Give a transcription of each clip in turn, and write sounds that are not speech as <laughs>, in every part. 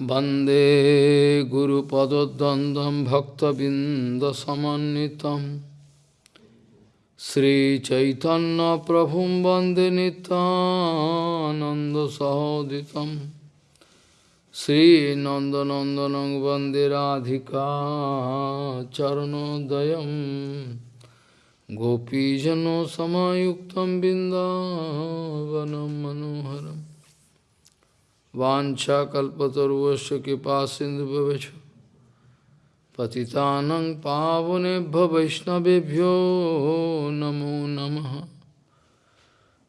वन्दे गुरुपदद्वन्द्वं भक्तबिन्दसमन्वितं श्रीचैतन्यप्रभुं वन्दे नितानन्दसहोदितं श्रीनन्दनन्दनं वन्दे राधिका चरणोदयं गोपीजनसमायुक्तं बिन्दावनं मनोहरम् वाछाकल्पतरुश कृपा सिंधु पतितानं पावनेभ्य वैष्णवेभ्यो नमो नमः।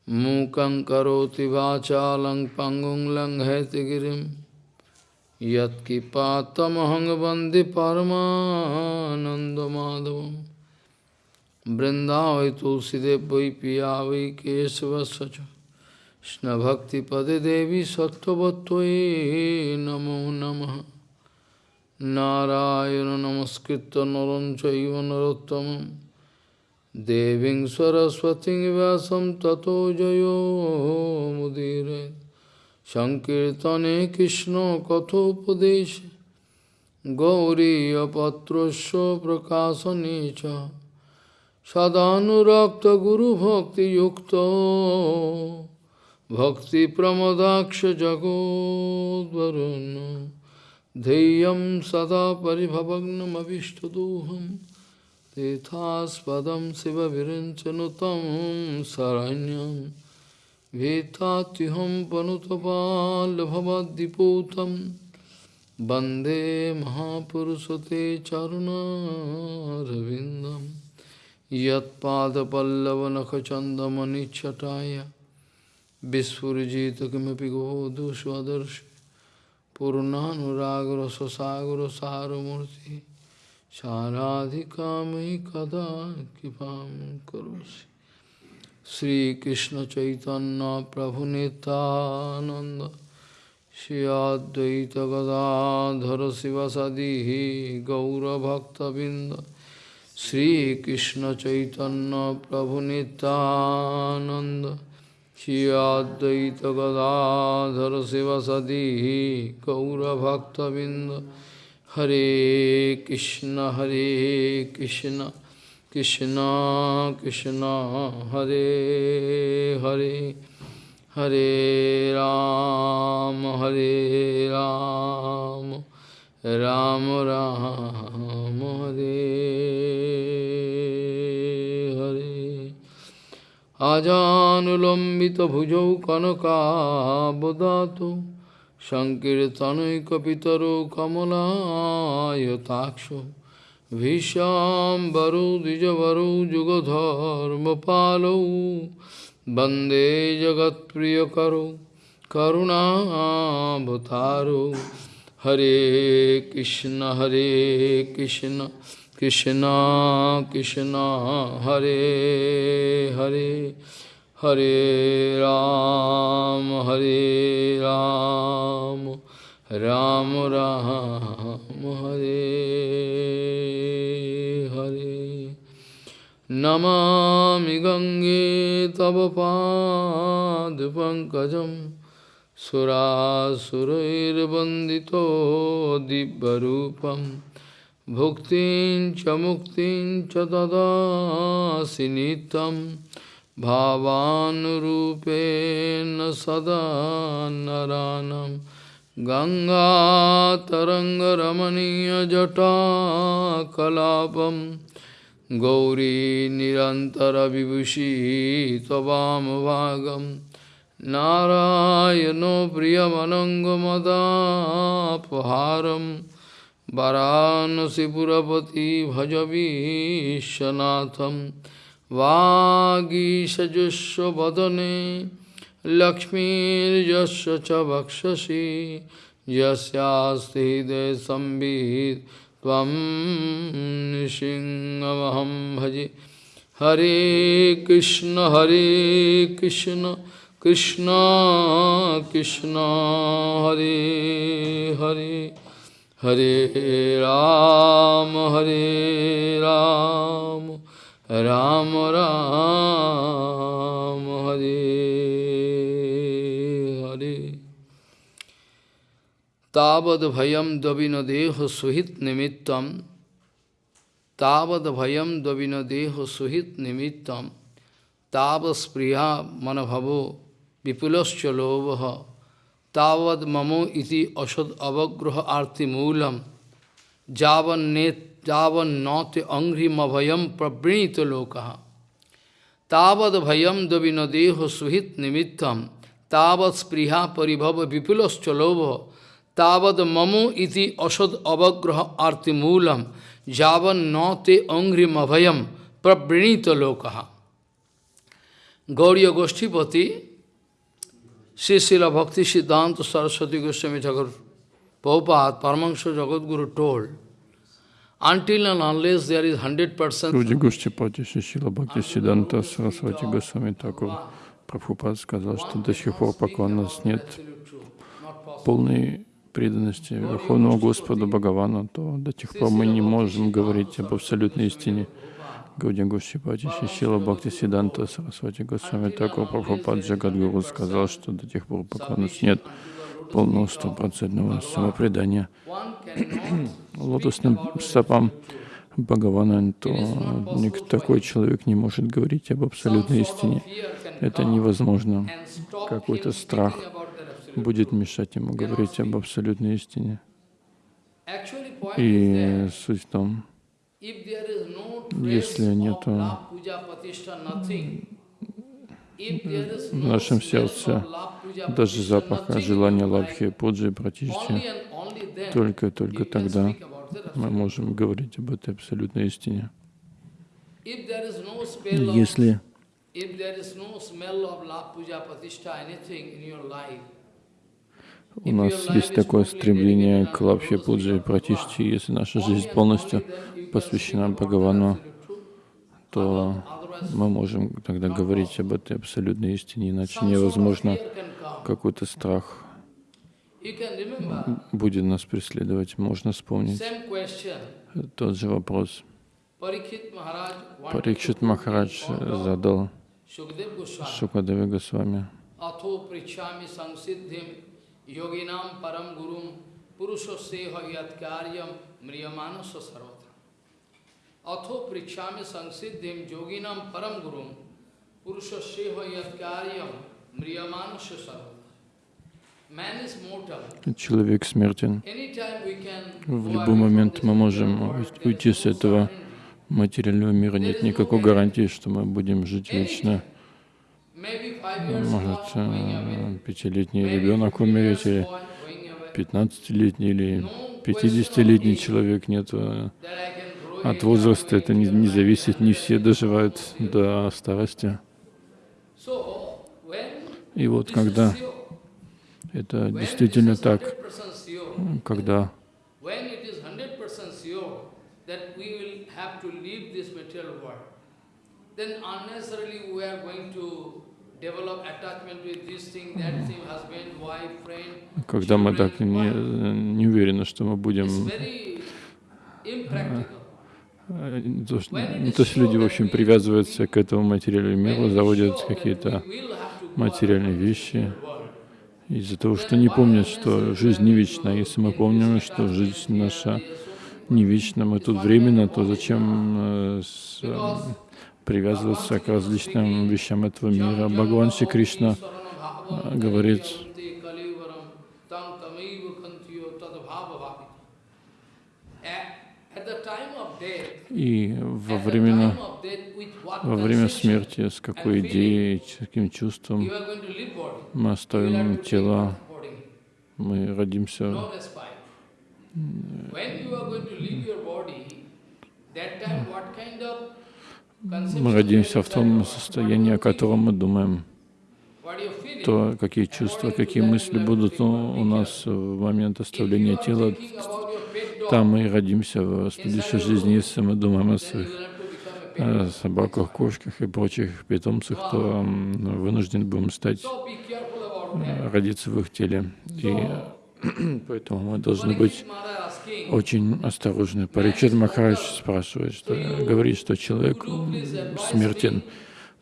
मूकं करोति वाचालं पङ्गुं लङ्घयतिगिरिं यत्किपातमहं वंदे परमानन्दमाधवं बृन्दावै तुलसीदेव वै पिया वै Krishna Bhakti Pade Devi Sattvattvaye Namo Namaha Narayana Namaskritta Naranchaiva Narottamam Deving Saraswati Vyasam Tato Jayo Mudire Sankirtane Krishna Kathopadesh Gauriya Patrasya Prakasanecha Sadhanurakta Guru Bhakti Yukta सदानुरक्तगुरुभक्तियुक्तो भक्तिप्रमदाक्षजगोद्वरुन् धैर्यं सदा परिभवग्नमभिष्टदोहं तेथास्पदं शिवविरञ्चनुतं शरण्यं भीतात्युहं पनुतपाल्भवद्दिपूतं वन्दे महापुरुषते चरुणारविन्दं यत्पादपल्लवनखचन्दमनिच्छटाय Vispurjita kimapi godu swadarshi Purnanuragra sasagra saramurti Saradhikamai kada kipam karosi Sri Krishna Chaitanya Prabhu Nityananda Shri Advaita Gadadhara Sivasadihi Gaura Bhakta Binda Sri Krishna Chaitanya Prabhu Nityananda Shri Advaita Gadadhara Sivasadi Gaura Bhakta Binda Hare Krishna Hare Krishna Krishna Krishna Hare Hare Hare Ram Hare Ram Ram Ram আজানুলম্বিতভুজৌ কনকাবদাত সংকীর্তনৈকপিতরো কমলায়তাক্ষ ভীষ্মাম্বরো দ্বিজবরো যুগধর্মপালৌ বন্দে জগৎপ্রিয়করো করুণাবতারো হরে কৃষ্ণ হরে Krishna Krishna Krishna Hare Hare Hare Ram Hare Ram Ram Ram Hare Hare Namami Gange Tava Pankajam Surasurair Bandito Dibbarupam Bhuktin cha muktin cha dadasi nitam Bhavanurupena sada naranam Ganga taranga ramaniya jata kalapam Gauri nirantara vibhushi tavam vagam Narayano priyamanangamadapaharam वाराणसीपुरपति भज विश्वनाथम वागीशजुस्वदने लक्ष्मीर्यस्य च वक्षसि। यस्यास्ति हृदय संवित् भजे। हरे कृष्ण हरे कृष्ण कृष्ण कृष्ण, हरे Hare. Hare Ram, Hare Ram, Ram Ram, Hare Hare. Tavad bhayam davina deho suhit nimittam Tavad bhayam davina deho suhit nimittam Tavas priya manabhavo vipulascha lovaha Tavad mamo iti asad avagraha arti moolam Javan net javan nate angri mabhayam prabrinita lokaha Tavad bhayam davina deho suhit nimittam Tavad spriha paribhava vipulascha lovaha Tavad mamo iti asad avagraha arti moolam Javan nate angri mabhayam prabrinita lokaha Gauriya Goshtipati Sri Srila Bhakti Siddhanta Saraswati Goswami Thakur Prabhupada, Paramahansa Jagadguru told, until and unless there is 100% Люди Гуштипати Шишила Бхакти Сиданта Сарасвати Госвами Такур Прабхупад сказал, что до сих пор, пока у нас нет полной преданности Верховному Господу Бхагавану, то до тех пор мы не можем говорить об абсолютной истине. Гауди Гушипати Шишила Бхакти Сиданта Сарасвати Госвами Такур Прабхупад Джагадгуру сказал, что до тех пор, пока у нас нет полного стопроцентного самопредания <clears throat> лотосным стопам Бхагавана, то такой человек не может говорить об абсолютной истине. Это невозможно. Какой-то страх будет мешать ему говорить об абсолютной истине. И суть в том, если нет в нашем сердце даже запаха желания лабхи, пуджи, пратишти, только-только тогда мы можем говорить об этой абсолютной истине. Если у нас есть такое стремление к лапхе пуджи и пратишти, если наша жизнь полностью посвящена Бхагавану, то мы можем тогда говорить об этой абсолютной истине, иначе невозможно какой-то страх будет нас преследовать. Можно вспомнить тот же вопрос. Парикшит Махарадж задал Шукадеви Госвами. Йогинам парам гурум пурушо яткарьям мрияманусо сарвата. Атхо причами сангсиддим йогинам парам гурум пурушо яткарьям мрияманусо сарвата. Человек смертен. В любой момент мы можем уйти с этого материального мира. Нет никакой гарантии, что мы будем жить вечно. Может, э, пятилетний ребенок умереть, или пятнадцатилетний, или пятидесятилетний человек. Нет, э, от возраста это не, не зависит, не все доживают до старости. И вот когда это действительно так, когда когда мы так не, не уверены, что мы будем не то, что, не то, что люди, в общем, привязываются к этому материальному миру, заводят какие-то материальные вещи, из-за того, что не помнят, что жизнь не вечна. Если мы помним, что жизнь наша не вечна, мы тут временно, то зачем э, э, привязываться к различным вещам этого мира? Бхагаван Шри Кришна э, говорит, и во время, во время смерти, с какой идеей, с каким чувством мы оставим тело, мы родимся. Мы родимся в том состоянии, о котором мы думаем. То, какие чувства, какие мысли будут у нас в момент оставления тела, там мы родимся в следующей жизни, если мы думаем о своих о собаках, кошках и прочих питомцах, то вынуждены будем стать, э, родиться в их теле. И <clears throat> поэтому мы должны быть очень осторожны. Паричат Махарадж спрашивает, что, говорит, что человек смертен.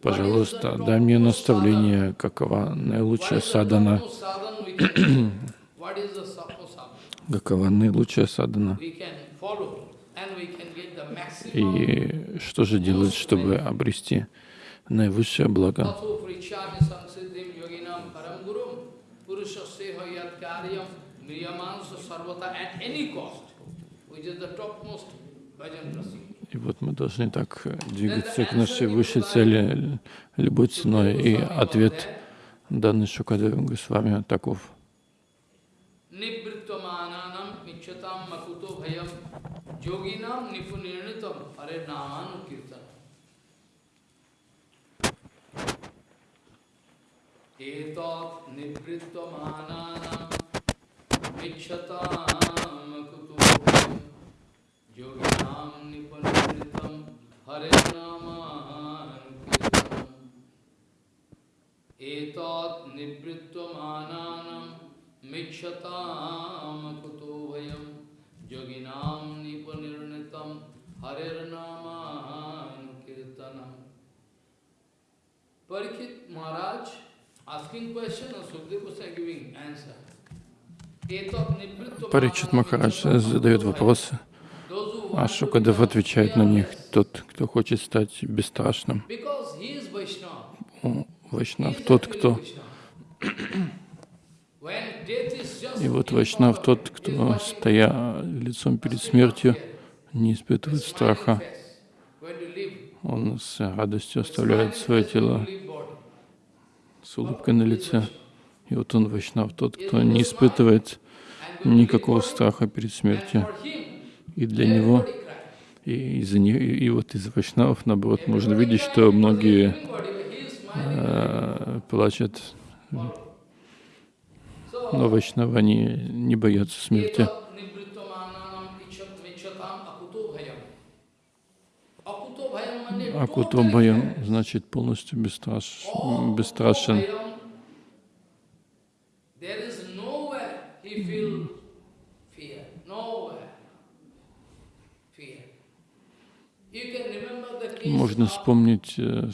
Пожалуйста, дай мне наставление, какова наилучшая садана. <clears throat> Какова наилучшая maximum И что же делать, чтобы обрести наивысшее благо? И вот мы должны так двигаться к нашей высшей цели любой ценой. И ответ, данный Шукадевым Госвами, таков. Yoginam nipunirnitam hare namanu kirtan. Etat nivrittamananam michyatam Parikit Maharaj asking question and Sukdev Goswami giving answer. Парикшит Махарадж задает вопросы, а Шукадев отвечает на них. Тот, кто хочет стать бесстрашным. Вайшнав тот, кто... И вот Вайшнав тот, кто, стоя лицом перед смертью, не испытывает страха. Он с радостью оставляет свое тело с улыбкой на лице. И вот он, Вайшнав, тот, кто не испытывает никакого страха перед смертью. И для него, и, из-за него, и вот из Вайшнавов, наоборот, можно видеть, что многие э, плачут. Но Вайшнавы, они не боятся смерти. Акуто Баям значит полностью бесстраш, бесстрашен. Можно вспомнить э,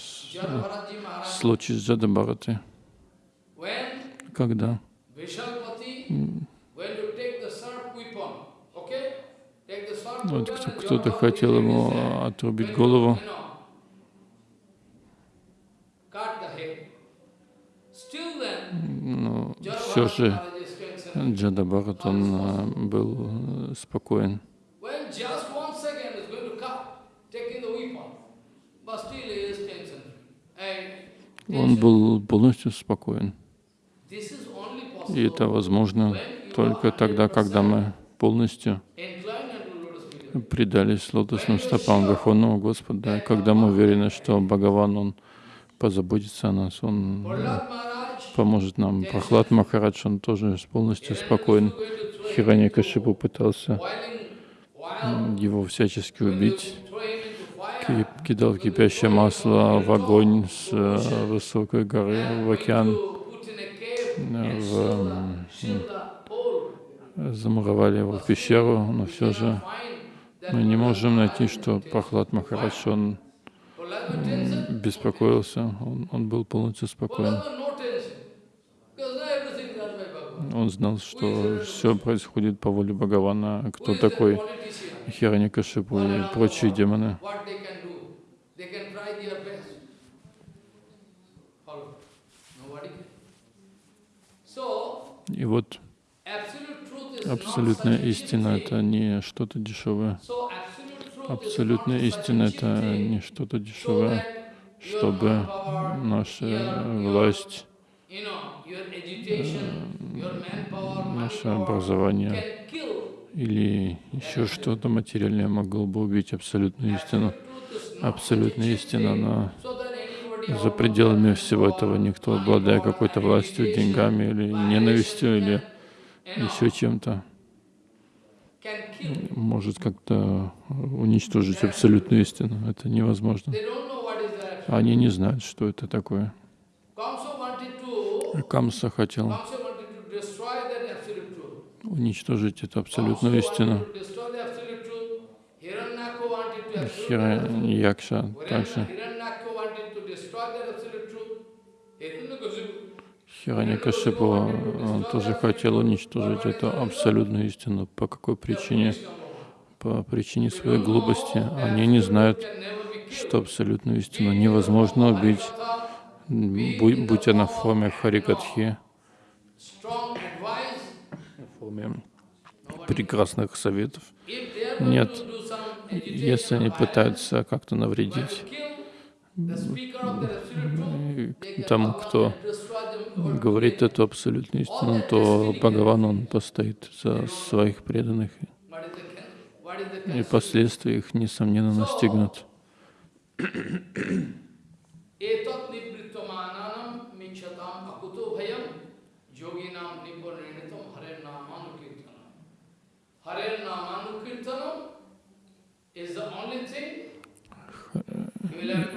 случай с Джадабхарати, when когда вот кто-то хотел ему отрубить голову, но все же Maharaj is strengthened. Джадабхарат, он э, был э, спокоен. Он был полностью спокоен. И это возможно только тогда, когда 100% мы полностью предались лотосным стопам Верховного Господа, когда мы уверены, что Бхагаван, Он позаботится о нас, Он э, поможет нам. Прохлад Махарадж, он тоже полностью спокоен. Хирани Кашипу пытался его всячески убить, кидал кипящее масло в огонь с э, высокой горы в океан, э, в, замуровали его в пещеру, но все же мы не можем найти, что Прохлад Махарадж, он беспокоился, он, он был полностью спокоен. Prahlad was no tension. Because now everything done by Bhagavan. Он знал, что все происходит по воле Бхагавана, кто такой? Хираньякашипу и прочие демоны. И вот абсолютная истина — это не что-то дешевое. Абсолютная истина — это не что-то дешевое, чтобы наша власть, наше образование или еще что-то материальное могло бы убить абсолютную истину. Абсолютная истина, anybody за пределами всего этого никто, обладая какой-то властью, деньгами или ненавистью или еще чем-то, может как-то уничтожить абсолютную истину. Это невозможно. Они не знают, что это такое. Камса хотел уничтожить эту абсолютную истину. Хираньякша также. Хираньякашипу, он тоже хотел уничтожить эту абсолютную истину. По какой причине? По причине своей глупости. Они не знают, что абсолютную истину невозможно убить, будь, будь она в форме харикатхи, в форме прекрасных советов. Нет, если они пытаются как-то навредить тому, кто говорит эту абсолютную истину, то Бхагаван, он постоит за своих преданных, и последствия их, несомненно, настигнут. <coughs> <coughs>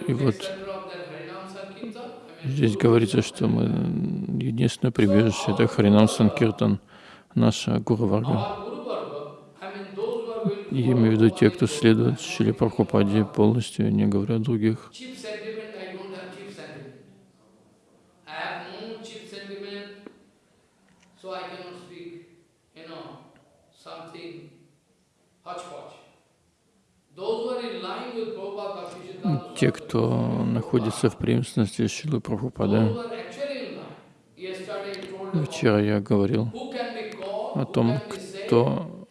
И вот здесь говорится, что мы единственное прибежище — это Харинам Санкиртан, наша Гуру Варга. Я имею в виду те, кто следует Шили Прабхупаде полностью, не говоря о других. Те, кто находится в преемственности Шилы Прабхупады, вчера я говорил о том, кто,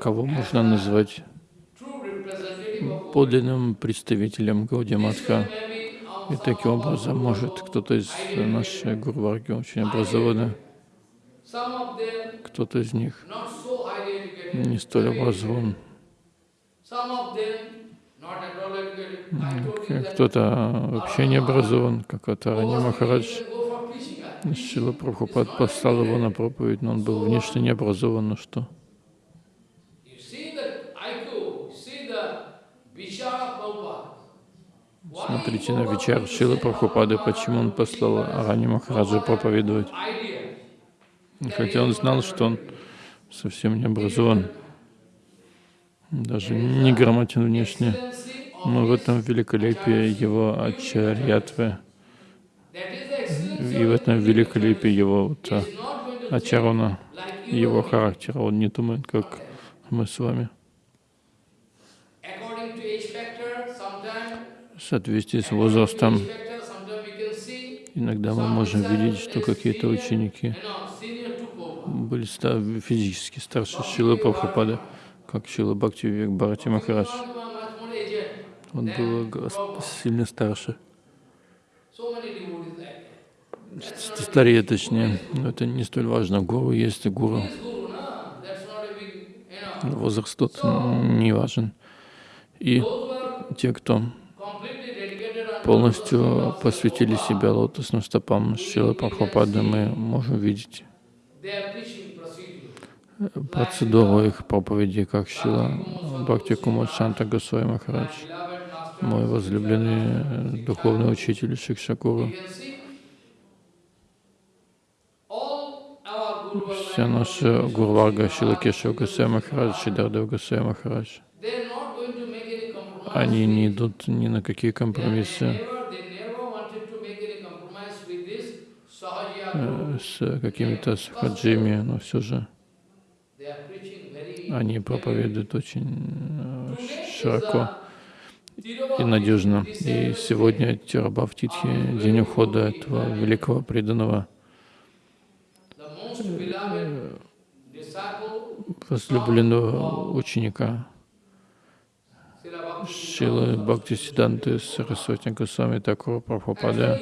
кого можно назвать подлинным представителем Гаудиматха. И таким образом, может, кто-то из нашей Гурварги очень образованный, кто-то из них не столь образован. Кто-то вообще не образован, как Атарани Махарадж. Шила Прабхупад послал его на проповедь, но он был внешне не образован, ну что? Смотрите на Вичар Шила Прабхупады, почему он послал Арани Махараджа проповедовать. Хотя он знал, что он совсем не образован, даже не грамотен внешне. Но в этом великолепие его ачарьятвы, и в этом великолепие его вот, а, ачарона, его характера. Он не думает, как мы с вами. В соответствии с возрастом, иногда мы можем видеть, что какие-то ученики были физически старше Шилы Прабхупады, как Шила Бхакти Вивек Бхарати Махарадж. Он был сильно старше. Старее, точнее. Но это не столь важно. Гуру есть гуру. Возраст тут не важен. И те, кто полностью посвятили себя лотосным стопам Шилы Прабхупады, мы можем видеть процедуру их проповеди, как Шила Бхакти Кумар Шанта Госвами Махарадж мой возлюбленный духовный учитель Шикшакуру. Вся наша Гурварга Шилакеша Гасая Махарадж, Шидардев Гасая Махарадж. Они не идут ни на какие компромиссы с какими-то сахаджими, но все же они проповедуют очень э, широко и надежно. И сегодня Тирабхавтитхи, день ухода этого великого преданного возлюбленного ученика Шилы Бхакти Сиданты Сарасвати Госвами Такура Прабхупада.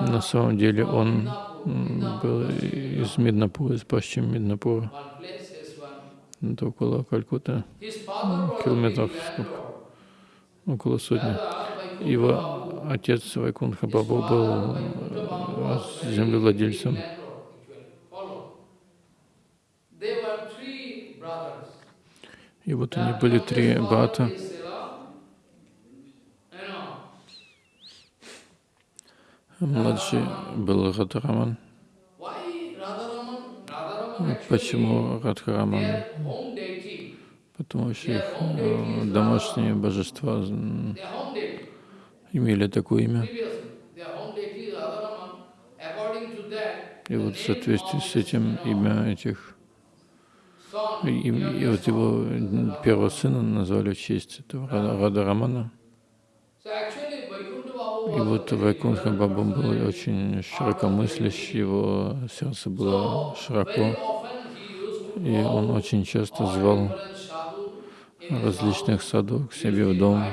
На самом деле он был из Миднапура, из Пащим Миднапура. Это около Калькута, километров около сотни. Его отец Вайкунха Бабу был э, землевладельцем. И вот они были три брата. Младший был Радхараман. Почему Радхараман? потому что их э, домашние божества имели такое имя. И вот в соответствии с этим имя этих, и, и вот его первого сына назвали в честь этого Рада Рамана. И вот Вайкунха Баба был очень широкомыслящий, его сердце было широко, и он очень часто звал различных саду к себе в дом,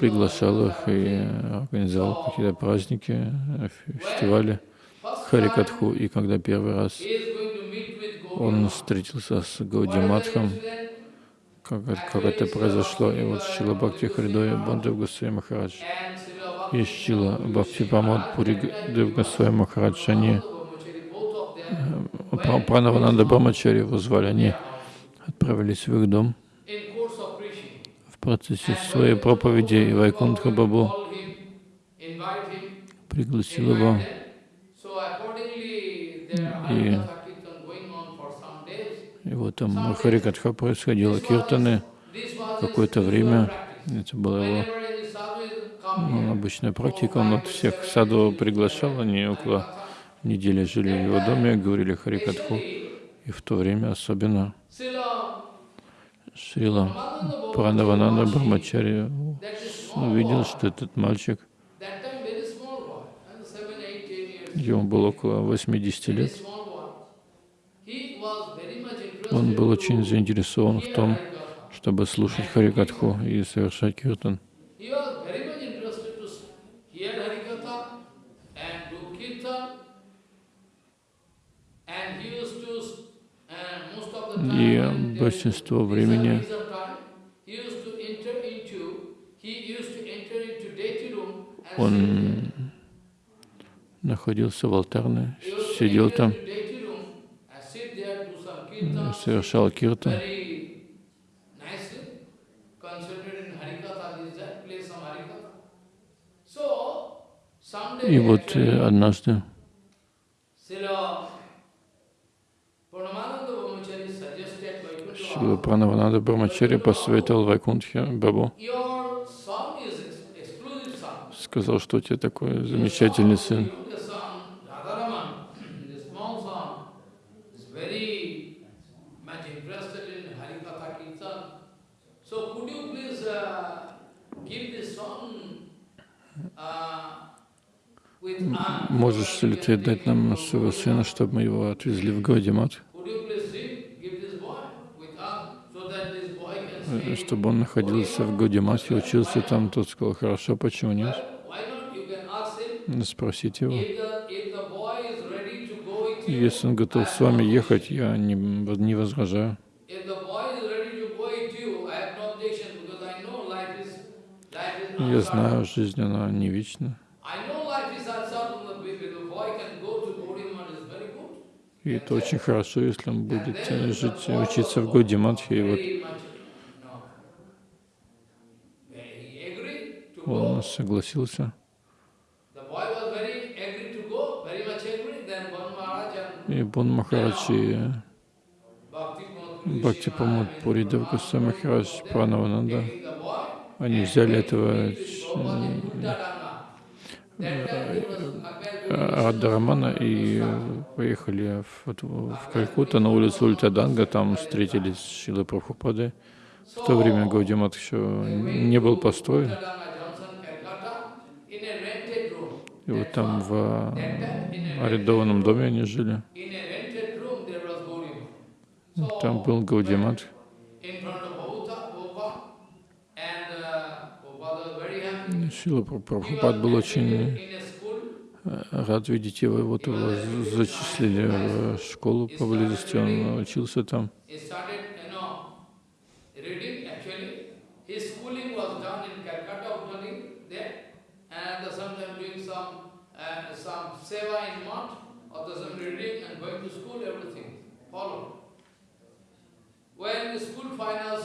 приглашал их и организовал какие-то праздники, фестивали Харикатху. И когда первый раз он встретился с Гауди Матхом, как, как это произошло, и вот Шила Бхакти Хридоя Бандев Госвами Махарадж и Шила Бхакти Памад Пури Дев Госвами Махарадж, они э, Пранавананда Брамачари его звали, они отправились в их дом в процессе своей проповеди, и Вайкунтха Бабу пригласил его. И, и вот там Харикатха происходило, киртаны какое-то время, это была его ну, обычная практика, он от всех саду приглашал, они около недели жили в его доме, говорили Харикатху, и в то время особенно Шрила Пранавананда Брахмачарья увидел, что этот мальчик, ему было около 80 лет, он был очень заинтересован в том, чтобы слушать Харикатху и совершать киртан. И большинство времени он находился в алтарной, сидел там, совершал киртан. И вот э, однажды Шила Пранаванада Брамачари посоветовал Вайкунтхе Бабу. Сказал, что у тебя такой замечательный сын. Можешь ли ты дать нам своего сына, чтобы мы его отвезли в Гаудимат? чтобы он находился в Гудимате, учился там, тот сказал, хорошо, почему нет? Спросите его. Если он готов с вами ехать, я не, не возражаю. Я знаю, жизнь, она не вечна. И это очень хорошо, если он будет жить, учиться в Гаудиматхе. И вот он согласился. И Бон Махарадж и Бхакти Памуд Пури Девгаса Махарадж Пранавананда, они взяли этого Радхарамана и поехали в, в Калькутта на улицу Ультаданга, там встретились с Шилой Прабхупадой. В то время Гаудимат еще не был построен. И вот там в арендованном доме они жили. Там был Гаудимат. Сила Прабхупад был очень рад видеть его. Вот его зачислили в школу поблизости, он учился там.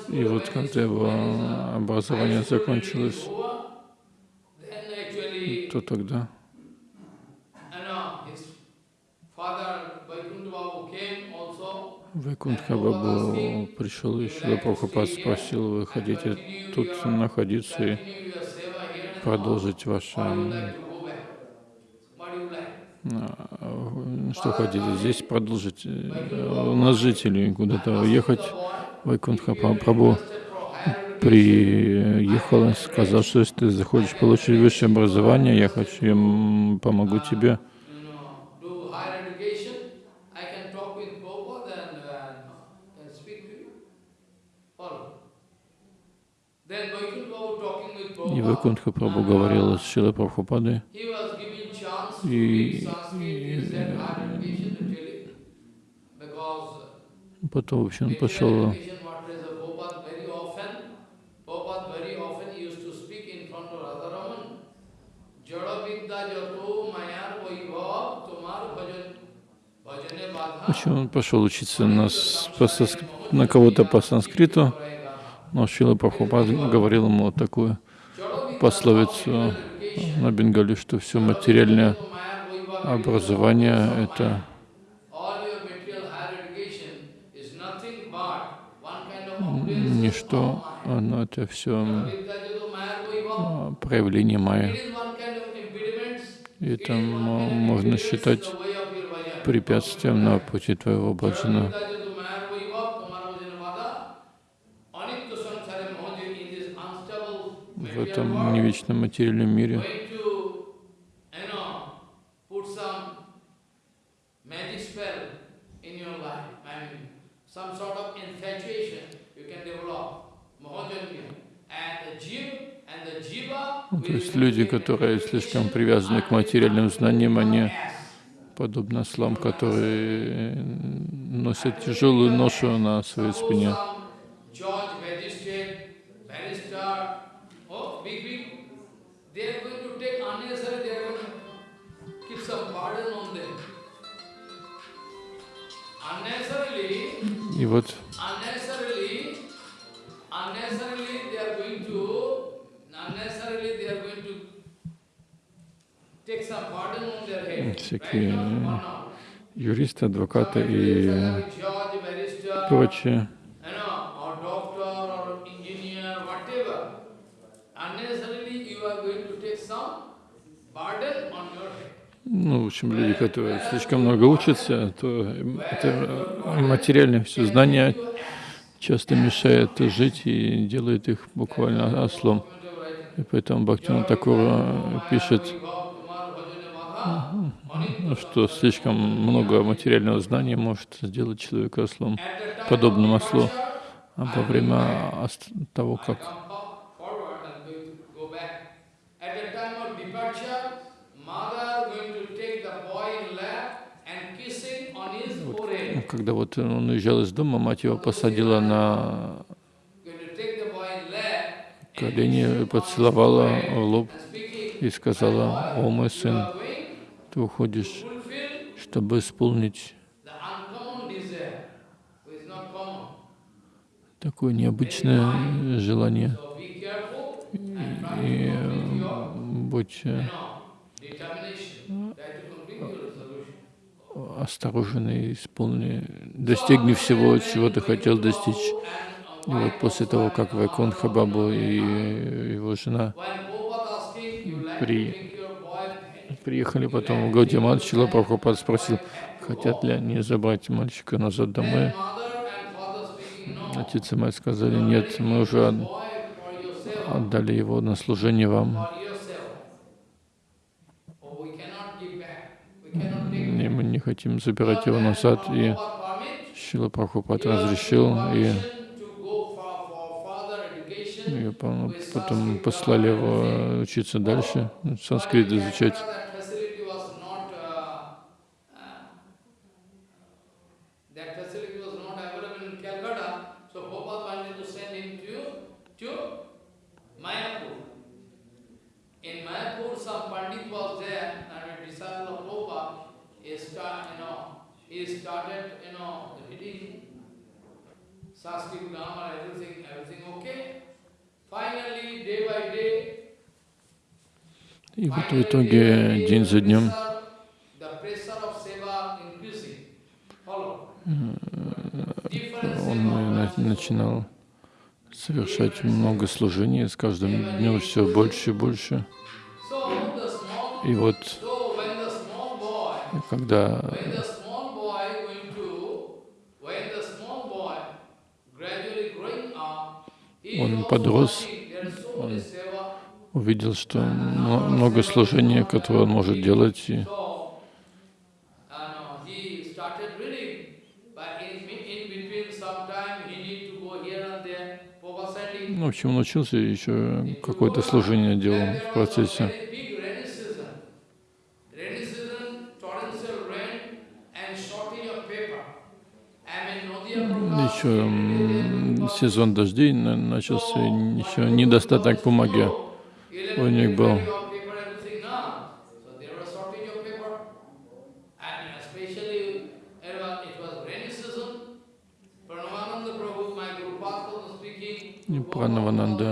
И вот когда его образование закончилось, то тогда? Вайкунтха Бабу пришел еще, Прабхупад спросил, вы хотите тут находиться и продолжить ваше А, Что хотите, здесь продолжить? э, У нас жители куда-то уехать. Вайкунтха Прабhu приехал и сказал, что если ты захочешь получить высшее образование, я хочу, я помогу тебе. uh, И Вайкунтха Прабhu говорил с Шилой Прабхупадой, И- because потом, в общем, пошел общем, он пошел учиться на, на кого-то по санскриту, но Шила Прабхупад говорил ему вот такую пословицу на бенгале, что все материальное образование — это ничто, оно это все проявление майя. is one kind of препятствием на пути твоего баджана. В этом невечном материальном мире Ну, То есть люди, которые слишком привязаны к материальным знаниям, они подобно ослам, которые носят тяжелую ношу на своей спине. Judge, magistrate, some burden on your head. ну, в общем, люди, которые слишком много учатся, то это материальное все знание часто мешает жить и делает их буквально ослом. И поэтому Бхактина Такура пишет, что слишком много материального знания может сделать человека ослом, подобным ослу. А во время того, как когда вот он уезжал из дома, мать его посадила на колени, поцеловала в лоб и сказала, «О мой сын, ты уходишь, чтобы исполнить такое необычное желание. И э, будь э, осторожен и исполни, достигни всего, чего ты хотел достичь. И вот после того, как Вайкунха Бабу и его жена При- приехали потом в Гаудимат, Чила Прабхупад спросил, хотят ли они забрать мальчика назад домой. Отец и мать сказали, нет, мы уже отдали его на служение вам, и мы не хотим забирать его назад. И Шила Прабхупад разрешил, и, и по- потом послали его учиться дальше, санскрит изучать. That facility was not, uh, uh, that facility was not available in Calcutta, so Prabhupada wanted to send him to, to Mayapur. In Mayapur, some Pandit was there, and a disciple of Prabhupada, he start, you know, he started, you know, reading Sanskrit grammar, everything, everything okay. Finally, day by day, И вот в итоге день за днем он на- начинал совершать много служений, с каждым днем все больше и больше. И вот когда Он подрос, seva. увидел, что мно- много служения, которое он может делать, и uh, ну, в общем, он учился, еще какое-то служение делал в процессе. Сезон дождей на- начался, еще недостаток бумаги у них был. И Пранавананда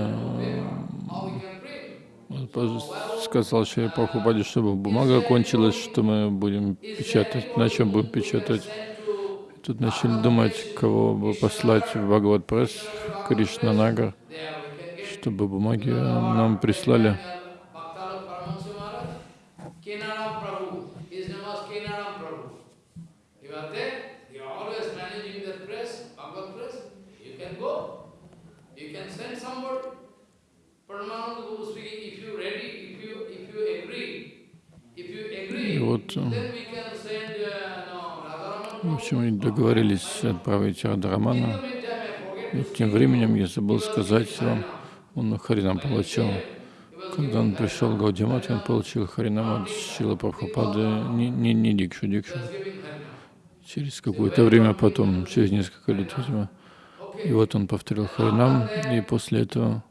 поз- сказал Шри Прабхупаде, чтобы бумага кончилась, что мы будем печатать, на чем будем печатать. Тут начали думать, кого бы послать в Бхагават Пресс, в Кришнанагар, чтобы бумаги нам прислали. И вот, общем, они договорились отправить forget И тем временем я забыл сказать вам, он Харинам получил. Когда он пришел в Гаудимат, он получил Харинам от Шила Прабхупады, не, не, не Дикшу, Дикшу. Через какое-то время потом, через несколько лет, видимо. И вот он повторил Харинам, и после этого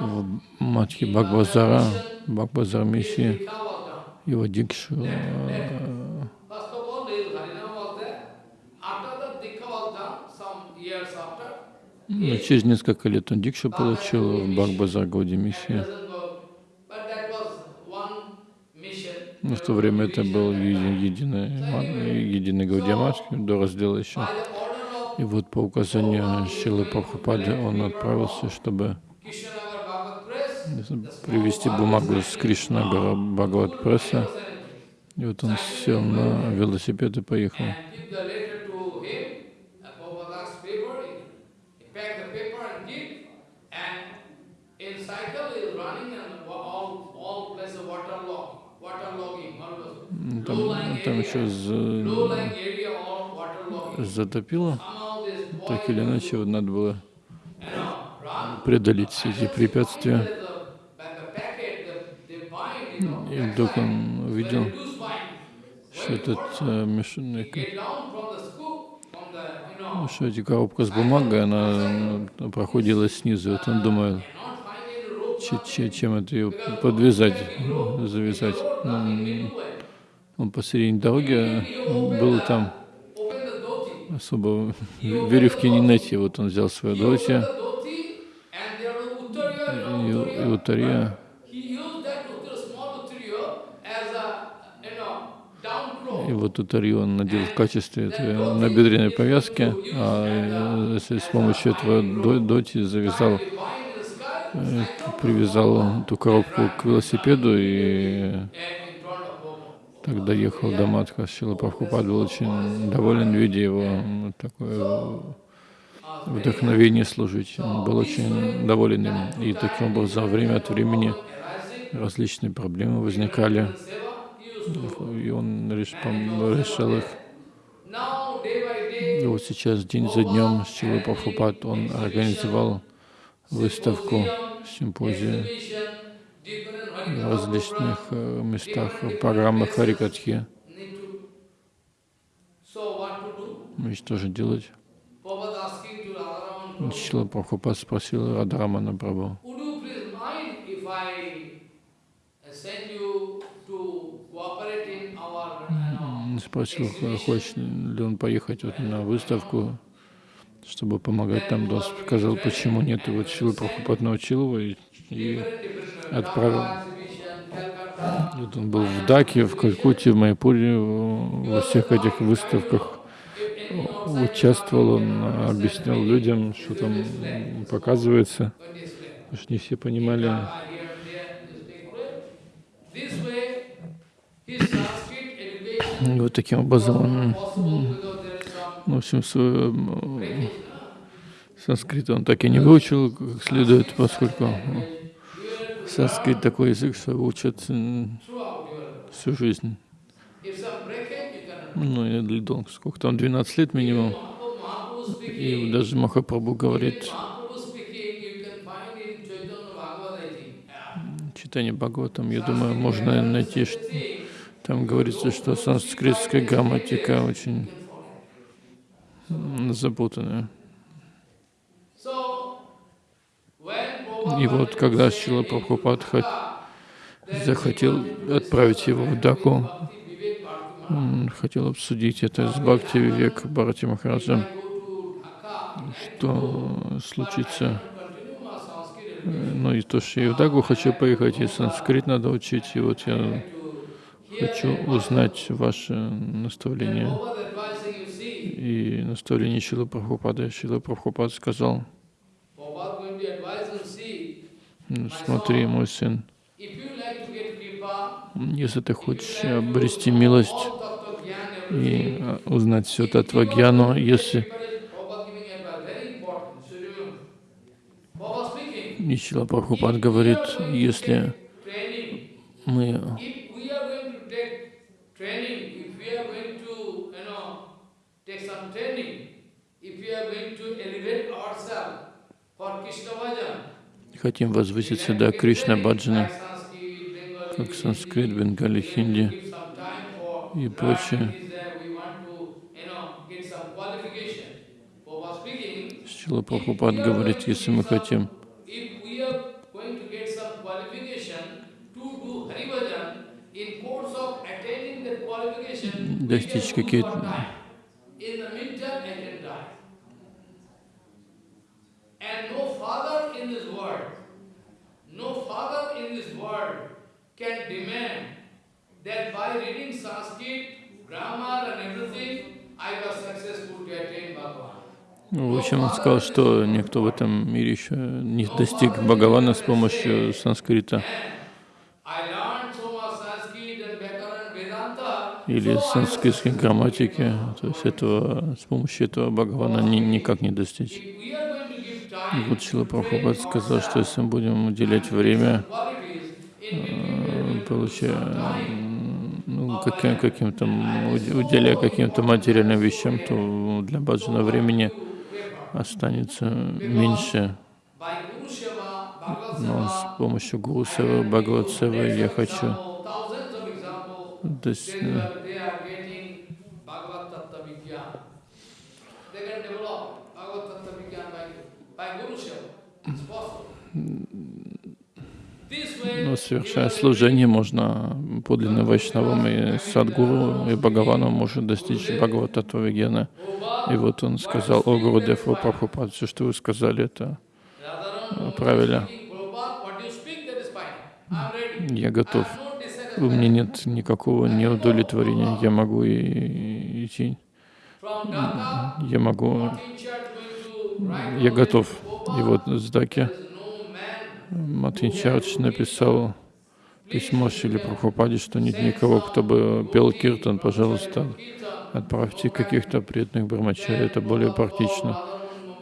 в матхе Бхагбазара, Бхагбазар миссии, его Дикшу э, First of all, this Harinam was there. After that, Dikha was done, some years after. Ну, через несколько лет он Дикшу получил Бхагбазар one mission. Но в то время это был еди- единый, единый Гаудиамат, до раздела еще. И вот по указанию Шилы Прабхупады он отправился, чтобы привезти бумагу с Кришнагара Бхагават Пресса. И вот он сел на велосипед и поехал. Еще за- затопило. Так или иначе, вот надо было преодолеть все эти препятствия. И вдруг он увидел, что этот э, мешанный, know, что эти коробка с бумагой, она э, проходила снизу. Вот он думает, чем это ее подвязать, завязать. Он посередине дороги был там, особо веревки не найти. Вот он взял свою доти и, и утария. И вот утарию он надел в качестве этой набедренной повязки, а э, с помощью этого до- доти завязал, э, привязал эту коробку к велосипеду и and in front of Bhagwan. Так доехал до Матха. Шила Прабхупад был очень доволен, видя его такое вдохновение служить. Он был очень доволен им. И таким образом, время от времени различные проблемы возникали, и он решал их. И вот сейчас, день за днем, Шила Прабхупад, он организовал выставку, симпозию различных э, местах, программах Харикатхи. и что же делать? Шила Прабхупад спросил Радхарамана Прабху, спросил, хочет ли он поехать вот на выставку, чтобы помогать там. Да, сказал, почему нет. И вот Шила Прабхупад научил его и, и отправил. Вот он был в Даке, в Калькутте, в Майпуре, во всех этих выставках участвовал, он объяснял людям, что там показывается, потому что не все понимали. И вот таким образом он, some в общем, свой м, санскрит он так и не выучил как следует, поскольку санскрит такой язык, что учат всю жизнь. Ну, или долго, сколько там, 12 лет минимум. И даже Махапрабху говорит, читание Бхагаватам, я думаю, можно найти, что там говорится, что санскритская грамматика очень запутанная. So, when И вот когда Шила Прабхупад хот- захотел отправить его в Даку, он хотел обсудить это с Бхакти Вивек Бхарати Dhaka, что случится. Ну и то, что я в Дагу хочу поехать, и санскрит надо учить, и вот я хочу узнать ваше наставление. И наставление Шилы Прабхупады. Шила Прабхупад сказал, Prabhupada going to advise and see, «Ну, смотри, мой сын, если ты хочешь обрести милость и а, узнать все Татвагьяну, если Prabhupada giving advice, very important, should remember. Prabhupada speaking, И Шила Прабхупад говорит, если мы for Krishna bhajan, хотим возвыситься до Кришна Баджана, как санскрит, бенгали, хинди и прочее. is that we want to, you know, get some qualification. Prabhupada speaking, Шила Прабхупад говорит, если мы хотим if we are going to get some qualification to do Hari Bhajan, in course of attaining that qualification, we достичь can lose какие-то our time. In the meantime, I can die. And no father in this world, no father in this world can demand that by reading Sanskrit, grammar and everything, I was successful to attain Bhagavan. Ну, В общем, он сказал, что никто в этом мире еще не достиг Бхагавана с помощью санскрита или санскритской грамматики. То есть этого, с помощью этого Бхагавана ни- никак не достичь. И вот Шила Прабхупад сказал, что если мы будем уделять время, between получая ну, каким, каким-то, уделяя каким-то материальным вещам, то для баджана времени останется меньше. Но с помощью Гуру Севы, Бхагават Севы я хочу example, Но совершая служение, можно подлинным вайшнавам и садгуру и Бхагавану может достичь Бхагавата Вегена. И вот он сказал, о Гурудев, о Прабхупад, все, что вы сказали, это правильно. Я готов. У меня нет никакого неудовлетворения. Я могу и- идти. Я могу. Я готов. И вот с Даки Мартин Чардж написал письмо Шили Прабхупаде, что нет никого, кто бы пел киртан, пожалуйста, отправьте каких-то преданных брамачари, это более практично.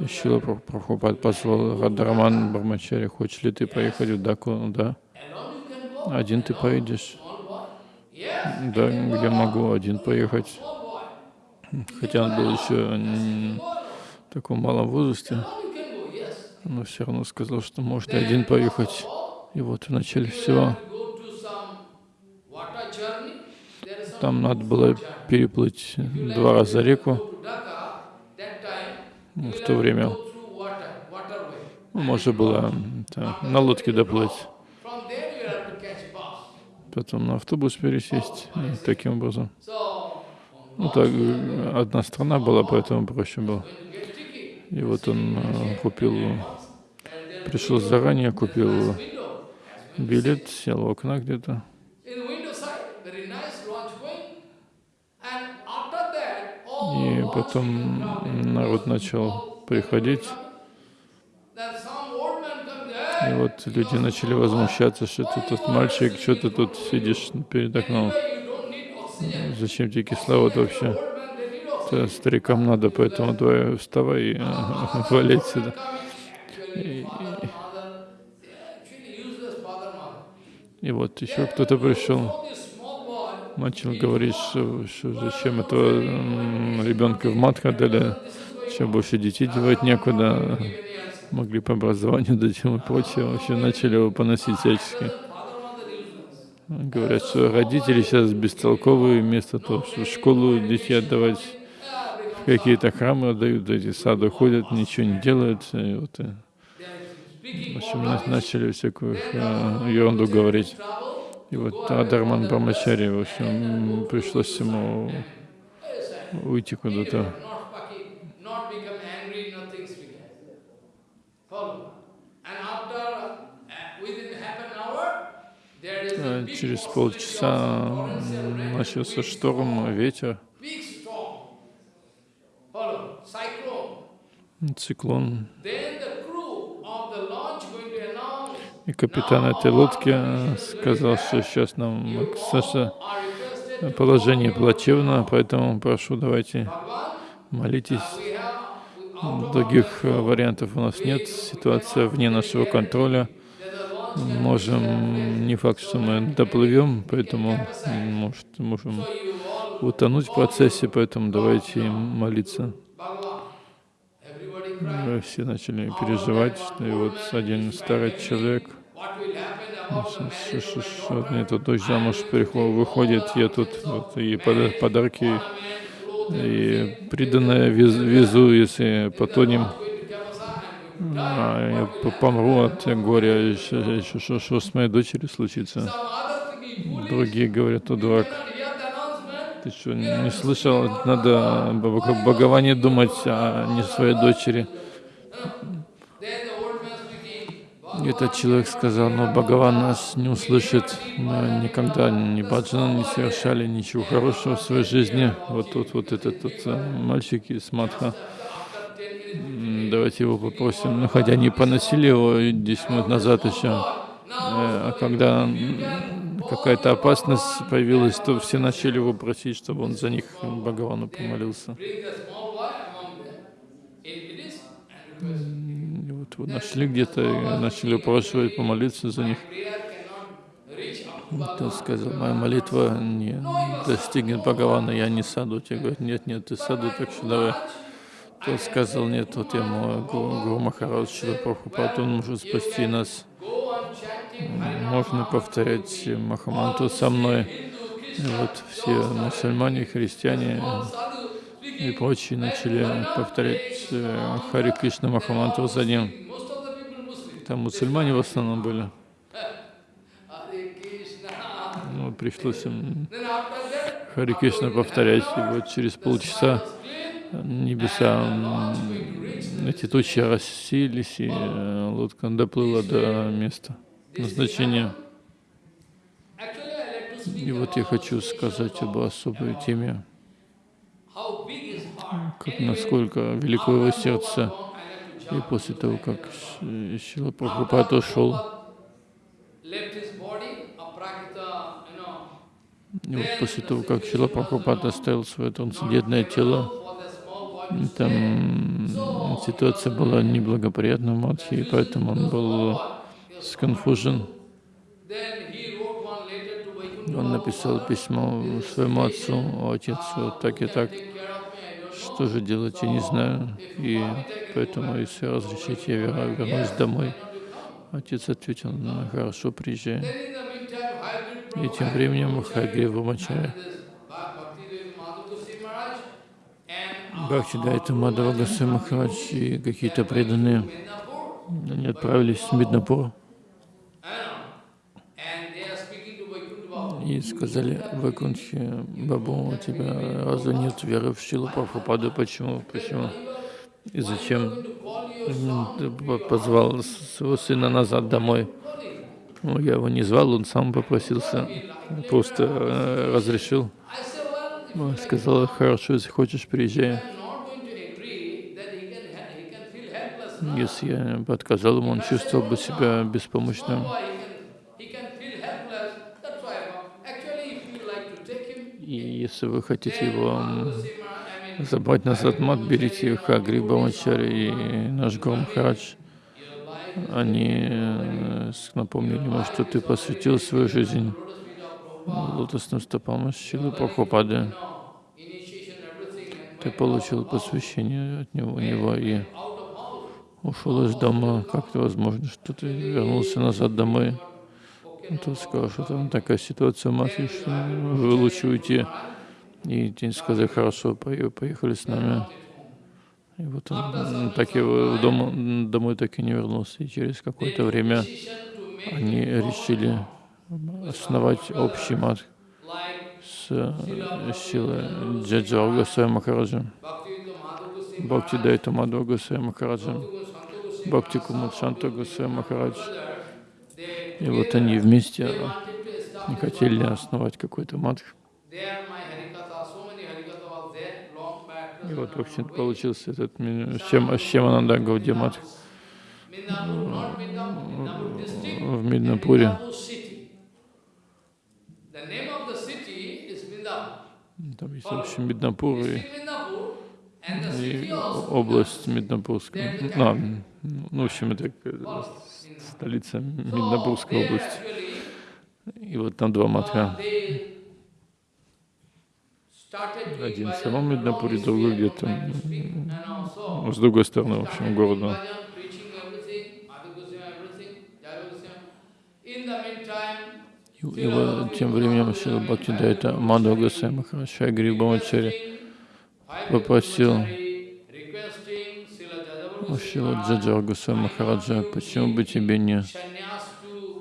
Шила Праб- Прабхупад позвал Радhaраман Брамачари, хочешь ли ты поехать в Даку? Да. Один ты поедешь? Да, я могу один поехать. Хотя он был еще в таком малом возрасте, Alone you can go, yes. Но все равно сказал, что можно один поехать. И вот в начале всего там надо было переплыть два раза реку. Ну, В то время ну, можно было да, на лодке доплыть, потом на автобус пересесть, и таким образом. Ну так, э, одна страна была, поэтому проще было. going to get ticket. И вот он э, купил, пришел заранее, купил билет, сел у окна где-то. И потом народ начал приходить. И вот люди начали возмущаться, что ты тут мальчик, что ты тут сидишь перед окном. Зачем тебе кислород вообще? Старикам надо, поэтому давай вставай и <laughs> вали отсюда. Actually, father, mother, they are actually useless father, mother. И вот еще кто-то пришел, начал говорить, что, что зачем этого ребенка в мат отдали, что больше детей девать некуда, могли по образованию дать ему и прочее. Вообще начали его поносить всячески. Говорят, что родители сейчас бестолковые, вместо того, чтобы в школу детей отдавать, какие-то храмы отдают, эти сады ходят, ничего не делают. И вот, и, Speaking в общем, на- начали всякую э, ерунду говорить. И вот Адарман Брамачари, в общем, пришлось ему уйти куда-то. not fucking, not become angry, announce И капитан этой лодки э, сказал, что сейчас нам Саша, to положение плачевно, поэтому прошу, давайте молитесь. Of Других э, вариантов у нас нет, ситуация вне нашего контроля. Можем, не факт, что мы доплывем, поэтому может, можем утонуть в процессе, поэтому давайте молиться. Bhagavan. Everybody cry. Мы все начали переживать, что и вот один старый человек, что daughter? мне тут дочь замуж приход- выходит, я тут вот, и пода- подарки, и приданное вез- везу, если потонем, а я помру от горя, еще, что, с моей дочерью случится. Другие говорят, о, дурак, cannot hear the announcement. Ты не слышал? Надо Бхагаване думать, а не своей дочери. Этот человек сказал, но Бхагаван нас не услышит, мы никогда ни баджана не совершали, ничего хорошего в своей жизни. Вот тут вот этот вот э, мальчик из Мадха, М, давайте его попросим, ну хотя они поносили его 10 минут назад еще, а когда какая-то опасность появилась, то все начали его просить, чтобы он за них Бхагавану помолился. И вот его нашли где-то и начали упрашивать помолиться за них. Тот сказал, моя молитва не достигнет Бхагавана, я не саду. Те говорят, нет, нет, ты саду, так что давай. Тот сказал, нет, вот я Гуру, Махарадж Шила Прабхупад, он может спасти нас. Можно повторять Махаманту со мной. И вот все мусульмане, христиане и прочие начали повторять э, Хари Кришна Махаманту за ним. Там мусульмане в основном были. Ну, пришлось им Хари Кришна повторять. И вот через полчаса небеса, эти тучи рассеялись, и э, лодка доплыла до места speak И вот я хочу сказать об особой теме, как насколько велико его сердце. И после того, как Шила Прабхупад ушел, и вот после того, как Шила Прабхупад оставил свое трансцендентное тело, там ситуация была неблагоприятна в Мадхи, и поэтому он был to Vaikuntha. Он написал письмо своему отцу, «О, отец, вот так и так, что же делать, я не знаю, и поэтому, если разрешите, я вернусь домой». Отец ответил, ну, хорошо, приезжай. И тем временем Maharaj and Бхактидайта Мадава Госвами Махарадж и какие-то преданные, они отправились в Миднапур And they are speaking to Vaikuntha Baba. И сказали, Вайкунтхе, Бабу, у тебя разве нет веры в Шилу Прабхупаду? Почему? Почему? И зачем ты по- позвал своего сына назад домой? Ну, я его не звал, он сам попросился, просто э, разрешил. Сказал, хорошо, если хочешь, приезжай. Если я бы отказал ему, он чувствовал бы себя беспомощным. И если вы хотите его забрать назад мат, берите Хагри Брамачари и наш Гуру Махарадж. Они э, напомнили ему, что ты посвятил свою жизнь лотосным стопам Шилы Прабхупады. Ты получил посвящение от него, у него и ушел из дома. Как это возможно, что ты вернулся назад домой? Тот сказал, что там такая ситуация Матхе, что вы лучше уйти. И день сказал, хорошо, пое- поехали с нами. И вот он так в дом, домой так и не вернулся. И через какое-то время они решили основать общий мат с силой Джаджа Госвами Махараджа, Бхакти Дайта Мадхва Госвами Махараджа, Бхакти Кумат Шанта Госвами Махарадж. И вот они вместе не хотели основать какой-то мат. И вот, в общем получился этот Шемананда Гаудия мат в Миднапуре. Там есть, в общем, Миднапур и, и область Миднапурская. А, ну, в общем, это столица Миднапурской области. И вот там два матха. Один в самом Миднапуре, другой где-то с другой стороны, в общем, города. И, вот тем временем Шила Бхакти Дайта Мадхва Госвами Махарадж Шайгри Бхамачари попросил Шила Джаджа Госвами Махараджа, почему бы тебе не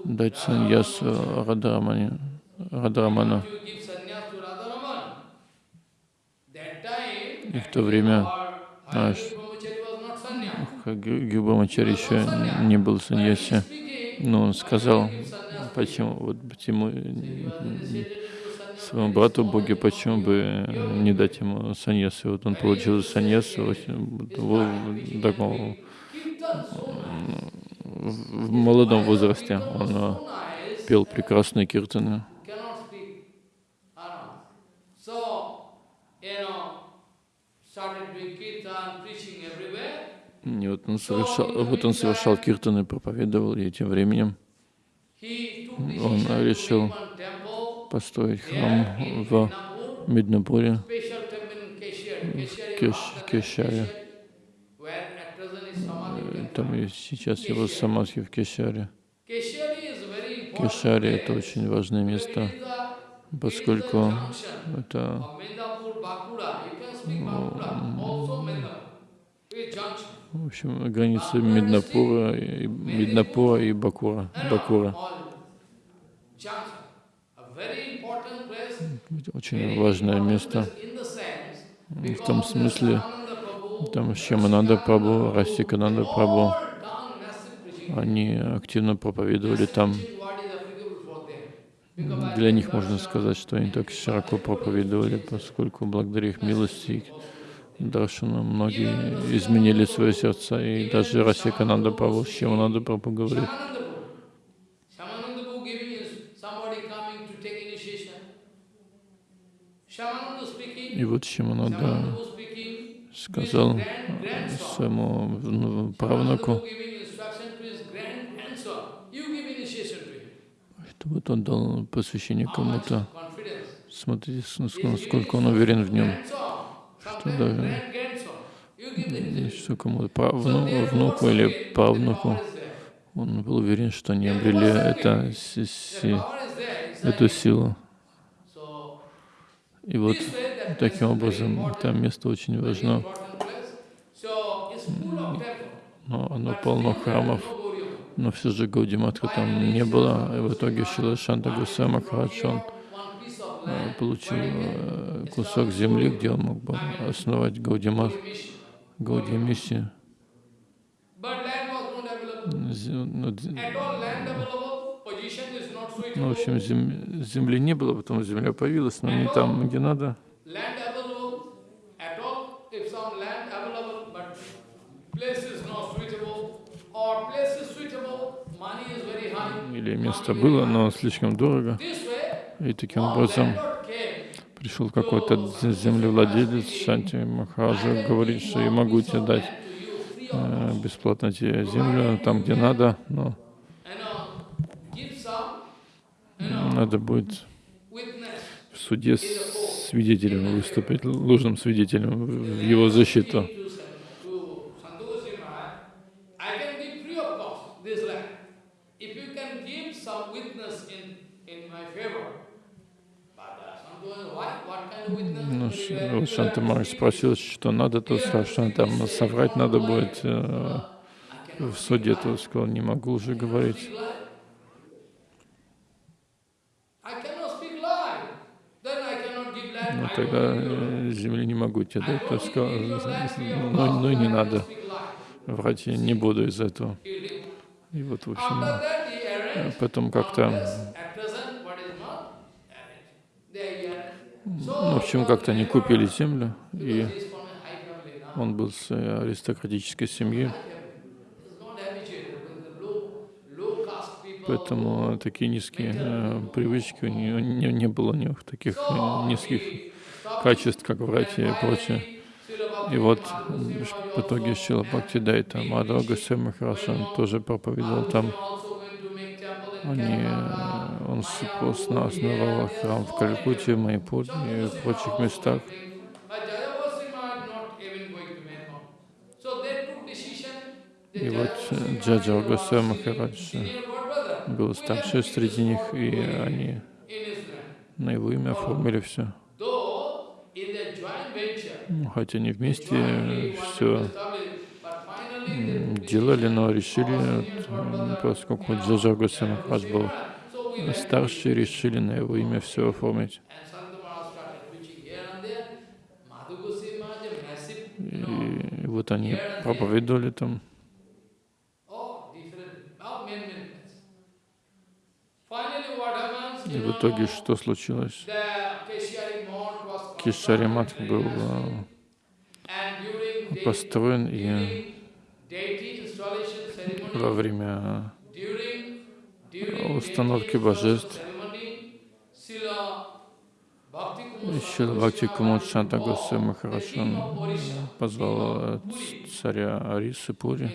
дать саньясу Радрамане, Радрамана. И в то время наш Гюбамачари еще не был саньяси, но он сказал, почему, вот почему своему брату Боге, почему бы не дать ему саньясу. Вот он получил саньясу в, таком в молодом возрасте. Он э, пел прекрасные киртаны. И вот он совершал, вот он совершал киртаны, проповедовал, и тем временем он решил построить храм в Keshari. Keshari Кеш- Кешаре. Э. Там и сейчас его самадхи в Кешаре. Кешаре — это очень важное место, поскольку это. В общем, граница Миднапура, и, Миднапура и Бакура. Бакура. Очень важное место. В том смысле, там Шьямананда Прабhu, Расикананда preaching. они активно проповедовали там. Для них можно сказать, что они так широко проповедовали, поскольку благодаря их милости Даршану многие изменили свои сердца. И даже Расикананда Прабhu, Шьямананда Прабhu говорит, grandson. You give initiation to him. что вот он дал посвящение кому-то. Смотрите, насколько он уверен в нем. Что даже и что кому-то правну- внуку или правнуку, он был уверен, что они обрели это, си- си- эту силу. И вот таким образом там место очень важно, но оно полно храмов, но все же Гаудиматха там не было. И в итоге Шила Шанта Гусей Махарадж, он э, получил э, кусок земли, где он мог бы основать Гаудимат. Гаудия миссию. Ну, Ну, в общем, зем- земли не было, потом земля появилась, но не там, где надо. Или место было, но слишком дорого. И таким образом Пришел какой-то землевладелец Шанти Махараджа, говорит, что я могу тебе дать э, бесплатно тебе землю там, где надо, но надо будет в суде свидетелем выступить, ложным свидетелем в его защиту. Ну, вот Шанта Махарадж спросил, что надо, то сказал, там соврать надо будет э, в суде, то сказал, не могу уже говорить. Ну, тогда э, земли не могу тебе дать, то сказал, ну, ну не надо, врать я не буду из этого. И вот, в общем, э, потом как-то Ну, в общем, как-то они купили землю, и он был с аристократической семьи. Поэтому такие низкие э, привычки, у него не, не было у них таких э, низких качеств, как братья и прочее. И вот в итоге Шила Бхакти Дайта Махарадж, он тоже проповедовал там. Они он постно основал храм в Калькутте, Майпуре и в прочих местах. И вот Джаджа Госвами Махарадж был старший среди них, и они на его имя оформили все. Хотя они вместе все делали, но решили, поскольку Джаджа Госвами Махарадж был старшие решили на его имя все оформить. И вот они проповедовали там. И в итоге что случилось? Кишари Мат был построен, и во время установки божеств. Еще Бхакти Кумуд Шанта Госвами Махарадж позвал царя Арисы Пури.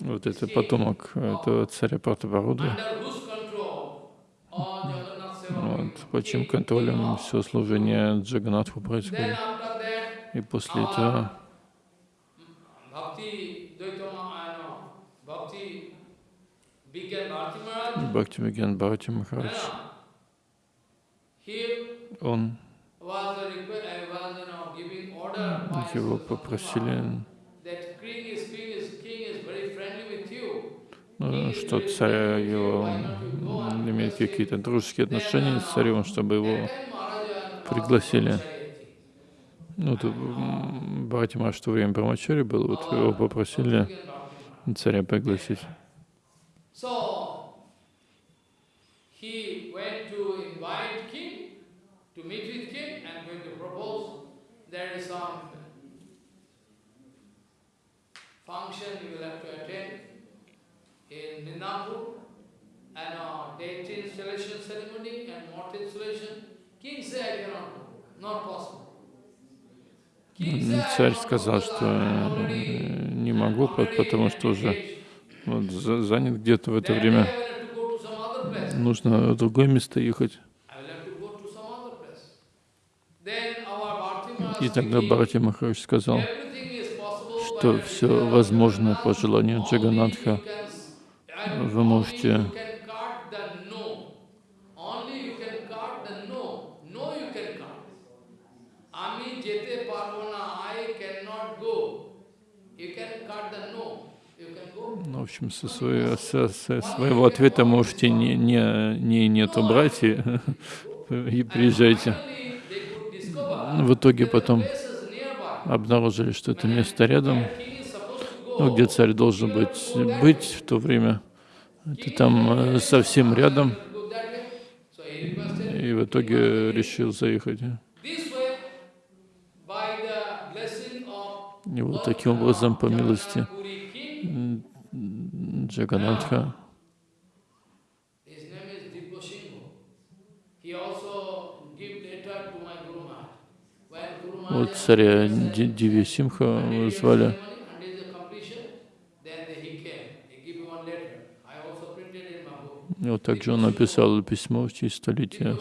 Вот это потомок этого царя Пратабаруды вот, под чьим контролем все служение Джаганатху происходит. И после этого Бхакти Виген Бхарати Махарадж, он его попросили что царь его имеет какие-то дружеские отношения с царем, чтобы его пригласили. Ну, тут Бхатима в то время Брамачари был, вот его попросили царя пригласить. In Midnapur and a deity installation ceremony and mort installation. King said, I cannot go, not possible. Царь сказал, что не могу, потому что уже вот, занят где-то в это время. Нужно в другое место ехать. И тогда Бхарати Махарадж сказал, что все возможно по желанию Джаганатха. Вы можете в общем, со, своего, со, со своего ответа можете не, не, не нет убрать и, <laughs> и приезжайте. В итоге потом обнаружили, что это место рядом, ну, где царь должен быть, быть в то время. Это там э, совсем рядом. И в итоге решил заехать. И вот таким образом, по милости Джаганатха, name is Diposinghu. He also give letter to my Guru Maharaj. When Guru Maharaj вот царя Ди- Диви Симха звали, ceremony and is the completion, then he came. He give one letter. I also printed in my book. И вот также он написал письмо в честь столетия.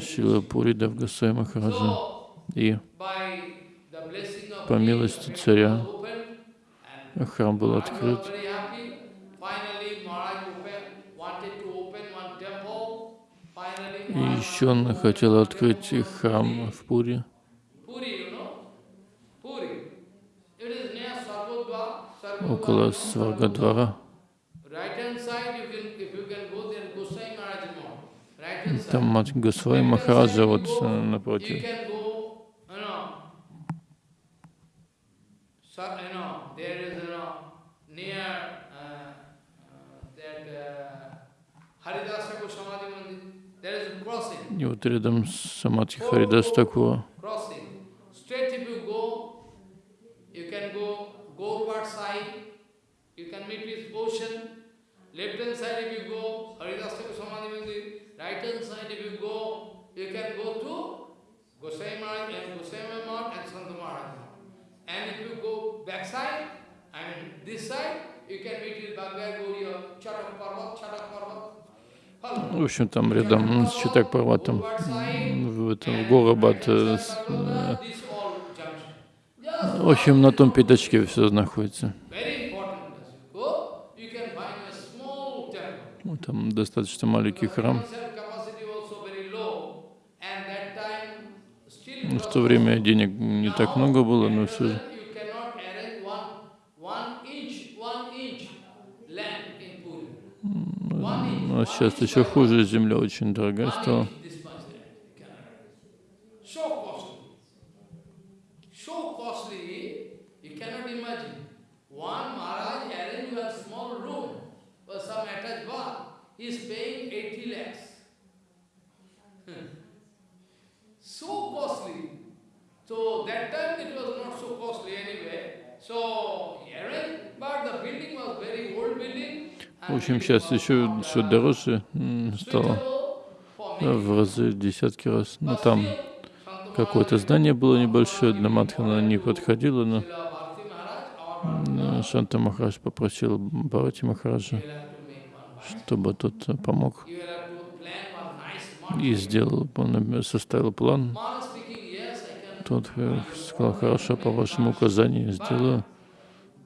Шила Пури Давгасай Махараджа. И по милости царя храм был открыт. И еще он хотел открыть храм в Пури. Puri, you Mandir, there is a crossing, И вот рядом с Самадхи Харидас Такура. crossing. Straight if you go, you can go Gaurpad side, you can meet with ocean. Left hand side if you go, Haridasa Samadhi Mandir. Right hand side if you go, you can go to Gosai Maharaj and Gosai Maharaj and Sant Maharaj. And if you go back side, I mean this side, you can meet with Bhagavad Gauriya, Chatak Parvat, Chatak Parvat. В общем, там рядом с Читак Парватом, в этом Горабад. э, э, В общем, на том пятачке все находится. Ну, Там достаточно маленький храм. В то время денег не так много было, но все же. Ну, А сейчас еще хуже, земля очень дорогая стала. One inch this much land you cannot arrange. So costly. So costly, you cannot imagine. One Maharaj arranged a small room for some attached bath. He is paying 80 lakhs. Hmm. So costly. So that time it was not so costly anyway. So he arranged, but the building was very old building. В общем, сейчас еще все дороже стало в разы, десятки раз. Но там какое-то здание было небольшое, для Матхана не подходило, но Шанта Махарадж попросил Бхарати Махараджа, чтобы тот э, помог и сделал, он составил план. Тот э, сказал, хорошо, по вашему указанию сделаю,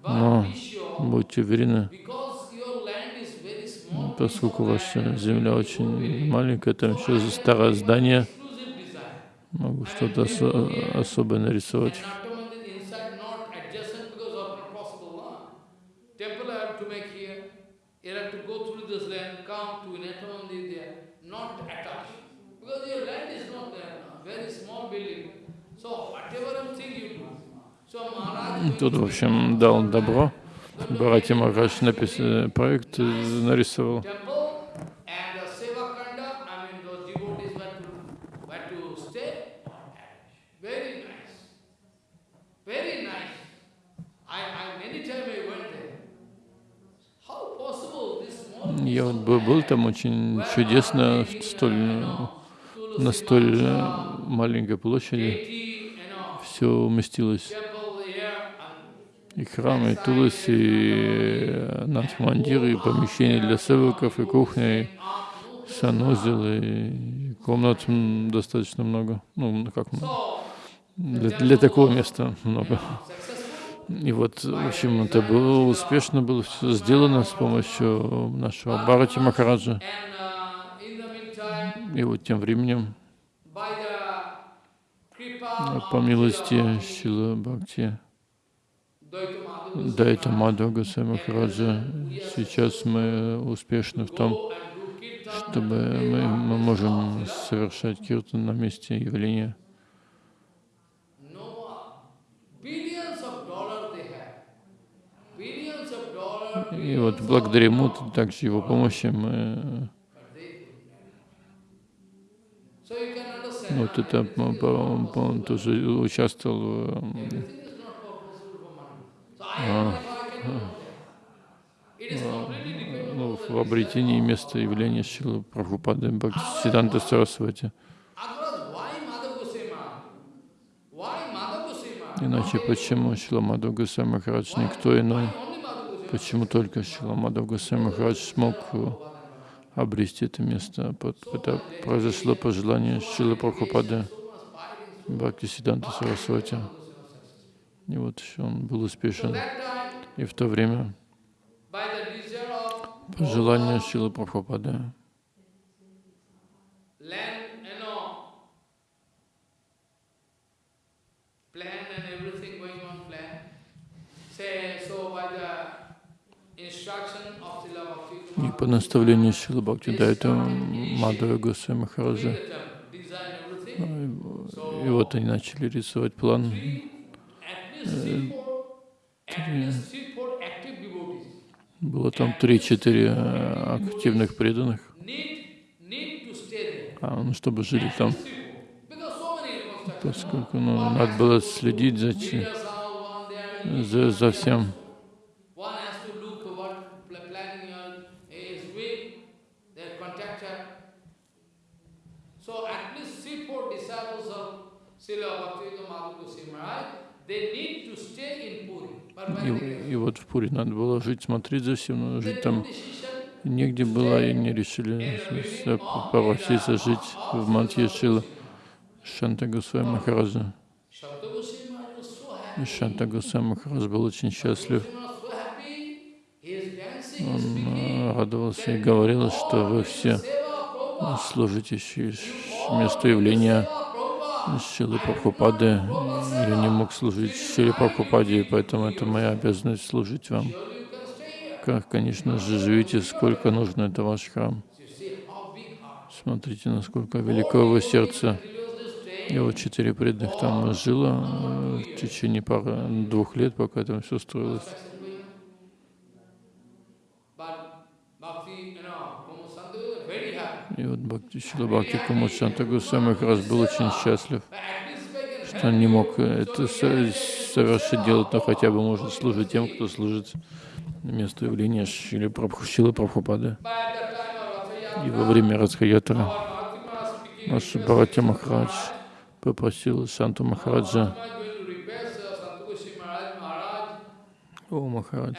но будьте уверены, поскольку ваша земля очень маленькая, там еще старое здание, могу что-то осо- особое нарисовать. Тут, в общем, дал добро. Бхарати Махарадж э, проект э, нарисовал. Я вот был, там очень чудесно, столь, э, на столь э, маленькой площади. Все уместилось. И храм, и Тулас, и Надхмандир, и помещения для севаков, и кухня, и санузел, и комнат достаточно много. Ну, как. Для, для такого места много. И вот, в общем, это было успешно, было все сделано с помощью нашего Бхарати Махараджа. И вот тем временем, kripa по милости Шила Бхакти, Дайта Мадхава Госвами Махараджа, сейчас мы успешны в том, чтобы мы, мы можем совершать киртан на месте явления. И вот благодаря ему, также его помощи, мы understand. вот это он тоже участвовал в, Everything is not for а, а, ну, в обретении места явления Шилы Прабхупады Бхактисиданта Сарасвати. Иначе почему Шила Мадхав Госвами Махарадж никто иной? Почему только Шила Мадхав Госвами Махарадж смог обрести это место? Это произошло по желанию Шилы Прабхупады Бхактисиданта Сарасвати. И вот еще он был успешен. И в то время, по желанию Шилы Прабхупады, и по наставлению Шилы Бхактидайта Мадхава Госвами Махараджа. И вот они начали рисовать план. Три. Было там три-четыре активных преданных, а, ну, чтобы жили там, поскольку ну, надо было следить за, за, за всем. И, и вот в Пури надо было жить, смотреть за всем, но жить там негде было, и они решили попроситься жить в Мадхья Шила Шанта Госвами Махараджа. И Шанта Госвами Махарадж был очень счастлив. Он радовался и говорил, что вы все служите месту явления Шилы Прабхупады. Я не мог служить Шиле Прабхупаде, поэтому это моя обязанность служить вам. Как, конечно же, живите, сколько нужно, это ваш храм. Смотрите, насколько велико его сердце. Вот четыре преданных там жило э, в течение пары, двух лет, пока там все строилось. И вот Бхакти Шила Бхакти Кумачанта Гусами как раз был очень счастлив, что он не мог это совершить, делать, но хотя бы может служить тем, кто служит месту явления Шилы Прабху, Прабхупады. И во время Радхаятра наш Бхарати Махарадж попросил Санту Махараджа, о Махарадж,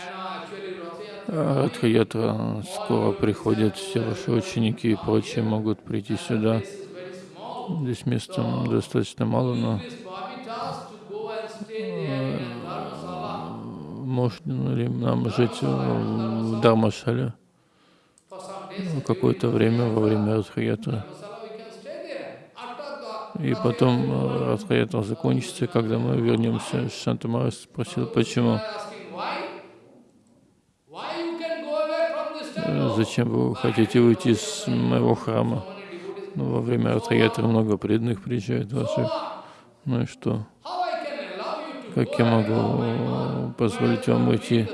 Радхаятра скоро приходят, все ваши ученики и прочие могут прийти сюда. Здесь места достаточно мало, но э, можно ли нам жить в Дармашале какое-то время во время Радхаятры. И потом э, Радхаятра закончится, когда мы вернемся. Шантамара спросил, почему. Зачем вы хотите уйти из моего храма? Ну, во время Ратхаятры много преданных приезжает ваших. Ну и что? Как я могу позволить вам уйти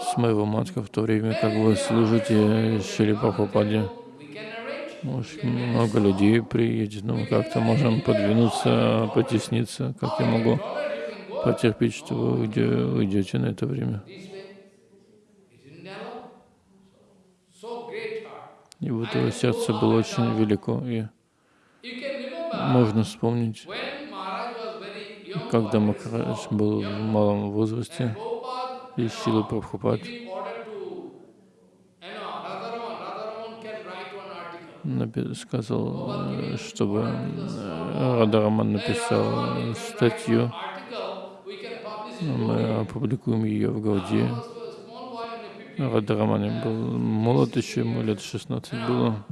с моего матка в то время, как вы служите Шри Прабхупаде? Может, много людей приедет, но мы как-то можем подвинуться, потесниться. Как я могу потерпеть, что вы уйдете на это время? И вот его сердце было очень велико. И можно вспомнить, когда Махарадж был в малом возрасте, и Шила Прабхупад сказал, чтобы Радараман написал статью. Мы опубликуем ее в Гауди. Радhaрамани был молод еще, ему лет 16 было.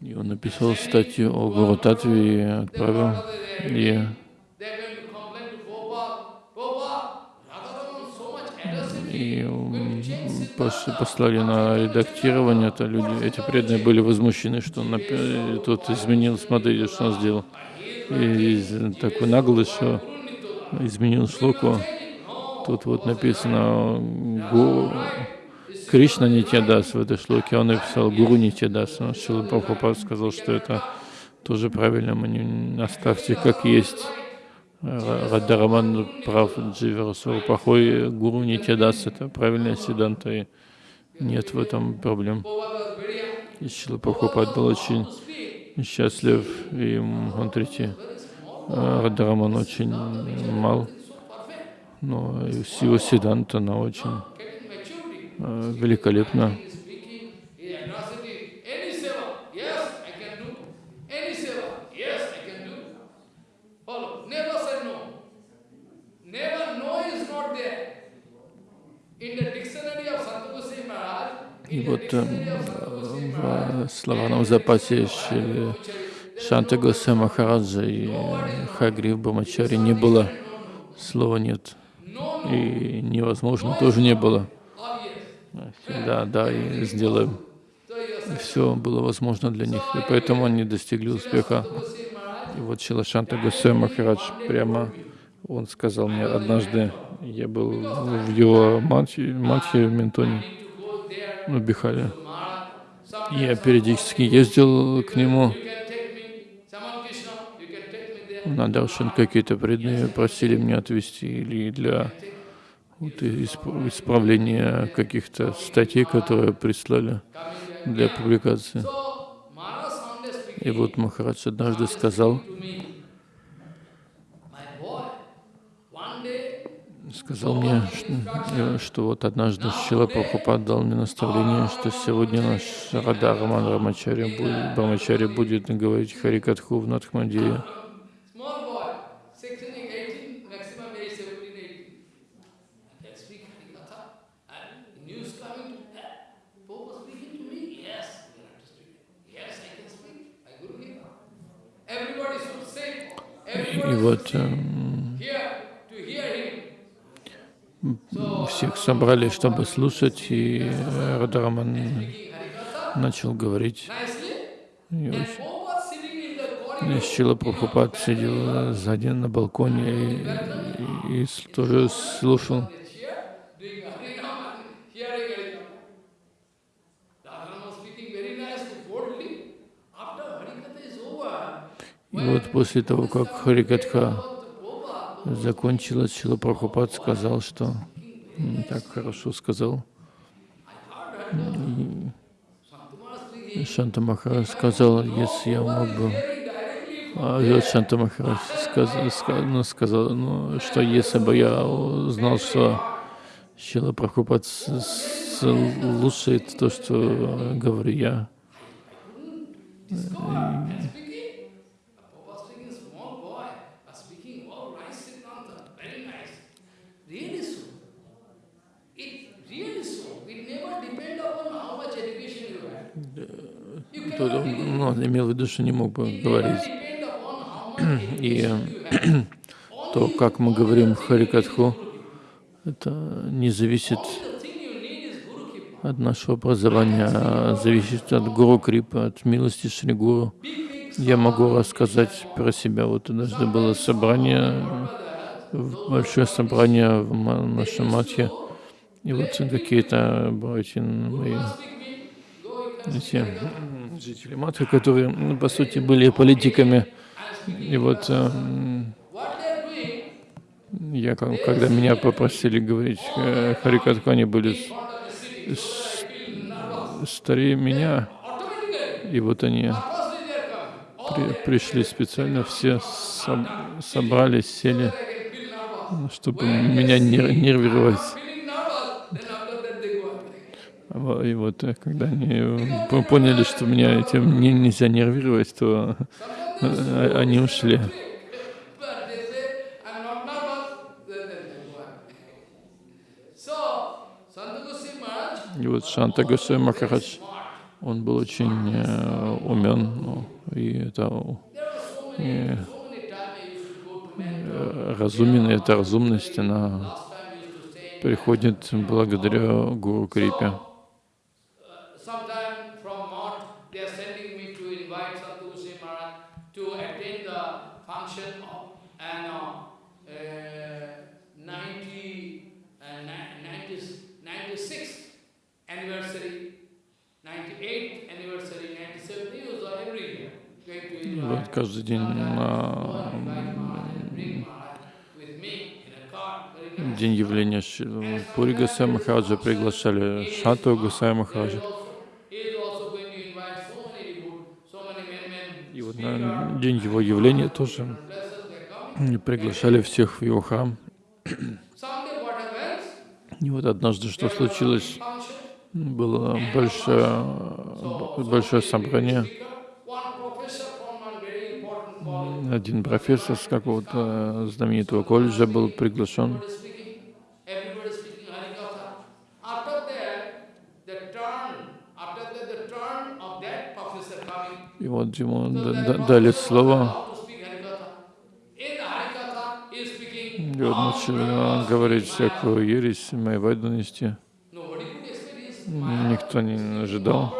И он написал статью о Гуру Татве и отправил. И и послали на редактирование, это люди, эти преданные были возмущены, что он тут изменил, смотрите, что он сделал и такой наглый, что изменил шлоку. Тут вот написано Гу, Кришна даст в этой шлоке, он написал Гуру не те даст. Шила Прабхупад сказал, что это тоже правильно, мы не оставьте как есть. Радhaраман прав, Дживерасур плохой, гуру даст, это правильная седанта, и нет в этом проблем. И Шила Прабхупад был очень счастлив, и Мантрити Радhaраман очень мал, но его седанта, она очень великолепна. И вот э, в словарном запасе Шанта Госе Махараджа и Хагрив Брамачари не было. Слова нет. И невозможно тоже не было. Да, да, и сделаем. Все было возможно для них. И поэтому они достигли успеха. И вот Шилашанта Госе Махарадж прямо, он сказал мне однажды, я был в его матхе, матхе в Ментоне, Бихаре. Я периодически ездил к нему на Даршан. Какие-то преданные просили меня отвезти или для вот, исправления каких-то статей, которые прислали для публикации. И вот Махарадж однажды сказал, сказал мне, что, что вот однажды Шила Прабхупад дал мне наставление, что сегодня наш Рада Роман Рамачари будет, будет говорить Харикатху в Надхмадире. И вот всех собрали, чтобы слушать, и Радhaраman начал говорить. И Шила Прабхупад сидел сзади на балконе и, и, и тоже слушал. И вот после того, как Харикатха закончилась, Шила Прабхупад сказал, что так хорошо сказал. И Шанта Махарадж сказал, если я мог бы... А Шанта Махарадж сказал, ну, сказал ну, что если бы я знал, что Шила Прабхупад слушает то, что говорю я, он имел в виду, что не мог бы говорить. <clears throat> И <clears throat> то, как мы говорим Харикатху, это не зависит от нашего образования, а зависит от Гуру Крипа, от милости Шри Гуру. Я могу рассказать про себя. Вот однажды было собрание, большое собрание в нашем матхе, и вот какие-то братья мои эти жители Матхи, которые, ну, по сути, были политиками. И вот э, я, когда меня попросили говорить э, Харикатху, они были старее меня, и вот они при, пришли специально, все соб, собрались, сели, чтобы меня нервировать. И вот э, когда они э, поняли, что меня этим не, нельзя нервировать, то э, они ушли. И вот Шанта Госвами Махарадж, он был очень э, умен, ну, и это и, э, разумен, эта разумность, она приходит благодаря Гуру Крипе. Вот каждый день на день явления э, Пури Гусай Махараджа приглашали Шату Гусай Махараджа. И вот на э, день его явления тоже приглашали всех в его храм. И вот однажды что случилось? Было большое, большое собрание. Один профессор с какого-то знаменитого колледжа был приглашен. И вот ему дали слово. И он начал говорить всякую ересь, майвайду нести. Никто не ожидал.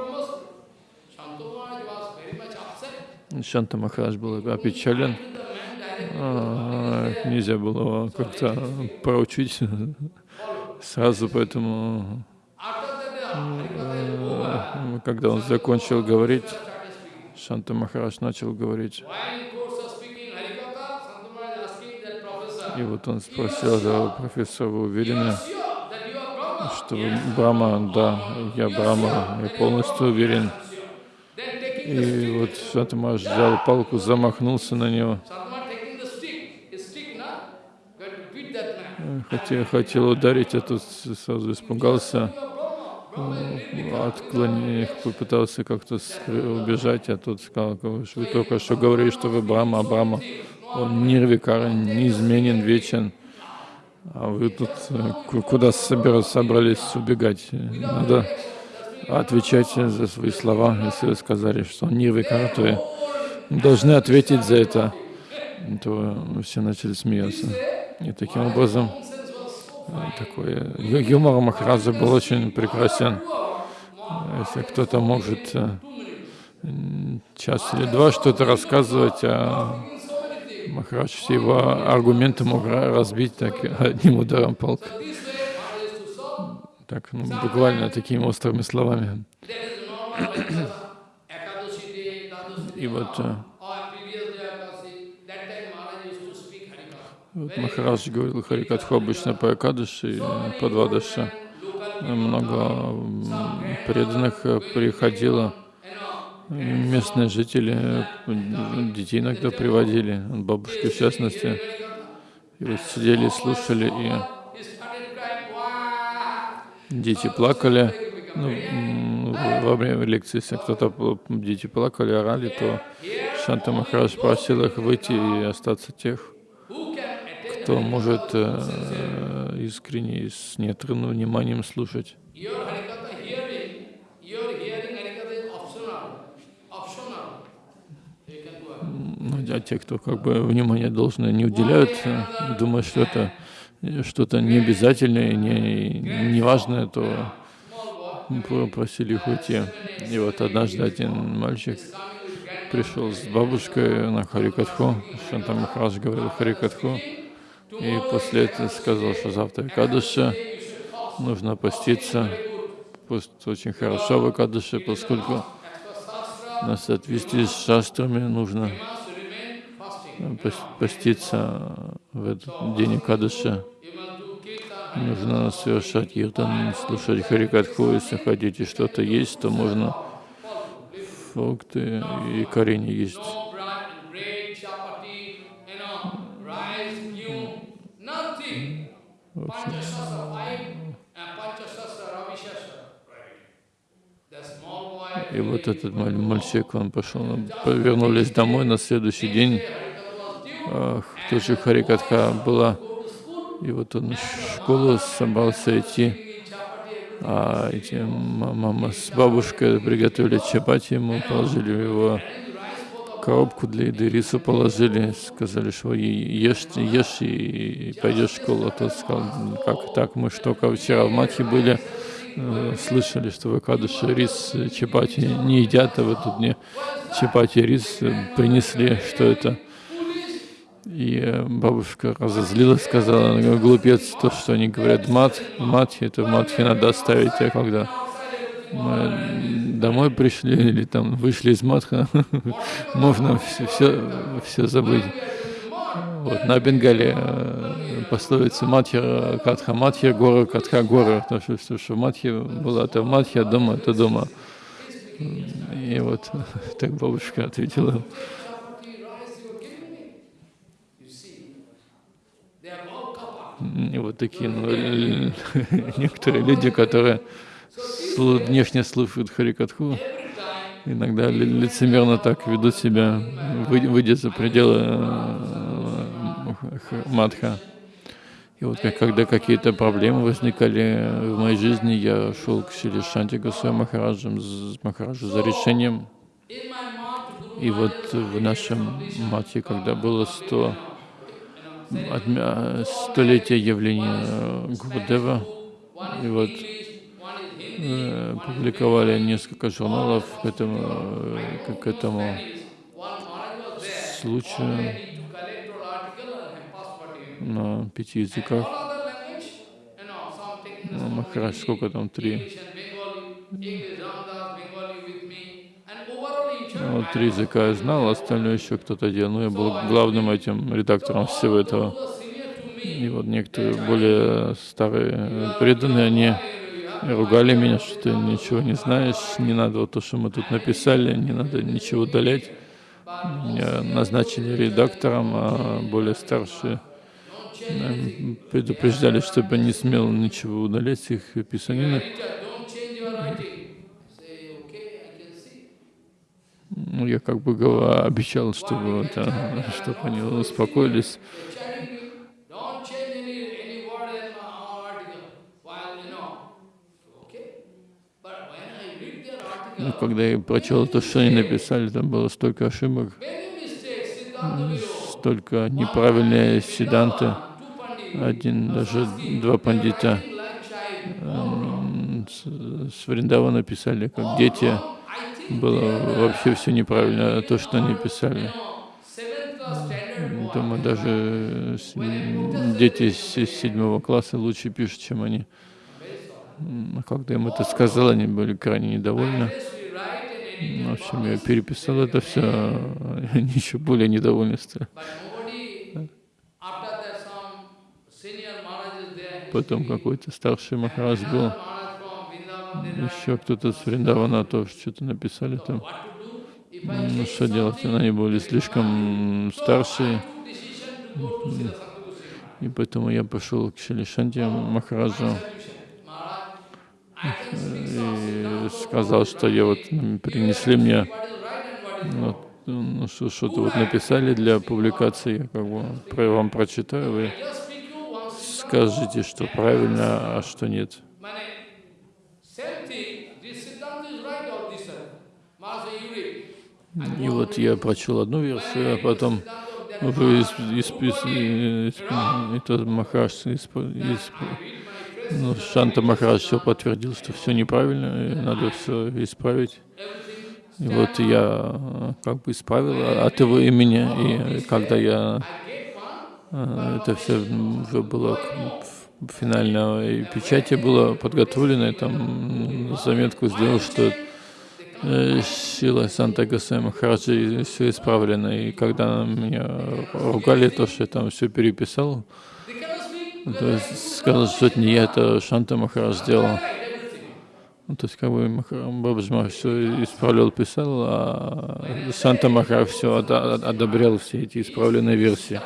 Шанта Махарадж был опечален. А, нельзя было как-то проучить сразу, поэтому э, когда он закончил говорить, Шанта Махарадж начал говорить. И вот он спросил да, профессора, вы уверены, что вы Брахма? Да, я Брахма, я полностью уверен. И вот Шанта Махарадж взял палку, замахнулся на него. Хотел, хотел ударить, а тут сразу испугался отклонил, попытался как-то убежать, а тот сказал, вы только что говорили, что вы Брама, а Брама, он нирвикар, неизменен, вечен, а вы тут э, куда собрались убегать? Надо отвечать за свои слова. Если вы сказали, что он нирвикар, то вы должны ответить за это. То все начали смеяться. И таким образом такой юмор Махараджа был очень прекрасен. Если кто-то может э, час или два что-то рассказывать, а Махарадж все его аргументы мог разбить так одним ударом палки. Так, ну, буквально такими острыми словами. И вот э, Вот Махарадж говорил Харикатху обычно по Акадыши, по Двадаша. Много преданных приходило, местные жители, детей иногда приводили, бабушки в частности. И вот сидели, слушали, и дети плакали. Ну, во время лекции, если кто-то дети плакали, орали, то Шанта Махарадж просил их выйти и остаться тех, кто может э, искренне и с неотрывным вниманием слушать. Ну, а те, кто как бы внимание должное не уделяют, э, думают, что это что-то необязательное, не, неважное, то просили их уйти. И вот однажды один мальчик пришел с бабушкой на Харикатху, Шанта Махарадж говорил Харикатху, и после этого сказал, что завтра Кадыша нужно поститься. Пост очень хорошо в Кадыше, поскольку на соответствии с шастрами нужно поститься в этот день Кадыша. Нужно совершать киртан, слушать Харикатху. Если хотите что-то есть, то можно фрукты и корень есть. И вот этот мальчик, он пошел, вернулись домой на следующий день. Тоже Харикатха была. И вот он в школу собрался идти. А эти мама с бабушкой приготовили чапати, ему положили его коробку для еды, рису положили, сказали, что ешь, ешь и пойдешь в школу. А тот сказал, как так, мы что, только вчера в Матхе были, э, слышали, что в Акадыше рис, чапати не едят, а в этот дне чапати рис принесли, что это. И э, бабушка разозлилась, сказала, глупец, то, что они говорят мат, матхи, это матхи надо оставить, а когда мы домой пришли или там вышли из матха, <laughs> можно все, все, все забыть. Вот, на Бенгале э, пословица Матхи Катха Матхи Гора Катха Гора, потому что все, что в Матхе было, это в Матхе, а дома это дома. И вот <laughs> так бабушка ответила. И вот такие ну, некоторые люди, которые внешне слушают Харикатху, иногда лицемерно так ведут себя, выйдя за пределы э, Мадха. И вот когда какие-то проблемы возникали в моей жизни, я шел к Шри Шанти Госвами Махараджу, Махараджу за решением. И вот в нашем мате, когда было 100 столетие явления Гурудева, и вот э, публиковали несколько журналов к этому, э, к этому случаю на пяти языках. Ну, Махарадж, сколько там, три? Ну, три языка я знал, остальное еще кто-то делал. Но я был главным этим редактором всего этого. И вот некоторые более старые преданные, они ругали меня, что ты ничего не знаешь, не надо вот то, что мы тут написали, не надо ничего удалять. Меня назначили редактором, а более старшие предупреждали, чтобы не смел ничего удалять их писанины. Ну, я как бы обещал, чтобы, это, чтобы они успокоились. Ну, когда я прочел то, что они написали, там было столько ошибок, столько неправильные седанты. Один, даже два пандита с Вриндава написали, как дети было вообще все неправильно, то, что они писали. Думаю, даже дети из седьмого класса лучше пишут, чем они. Когда им это сказал, они были крайне недовольны. В общем, я переписал это все, они еще более недовольны стали. Потом какой-то старший Махарадж был еще кто-то с Вриндавана тоже что-то написали там. Ну, что делать? Они были слишком старшие. И поэтому я пошел к Шилишанте Махараджу и сказал, что я вот принесли мне ну, ну, что-то вот написали для публикации, я как бы вам прочитаю, вы скажите, что правильно, а что нет. И вот я прочел одну версию, а потом вы из, из, из, это Махарадж, из, из, ну, Шанта Махарадж все подтвердил, что все неправильно, и надо все исправить. И вот я как бы исправил от его имени, и когда я это все уже было финальной печати было подготовлено, я там заметку сделал, что Сила э, Санта Гасай Махараджи все исправлено. И когда меня ругали, то, что я там все переписал, то есть сказал, что это не я, это Шанта Махарадж сделал. Ну, то есть как бы Бабаджма все исправлял, писал, а Шанта Махарадж все одобрял все эти исправленные версии.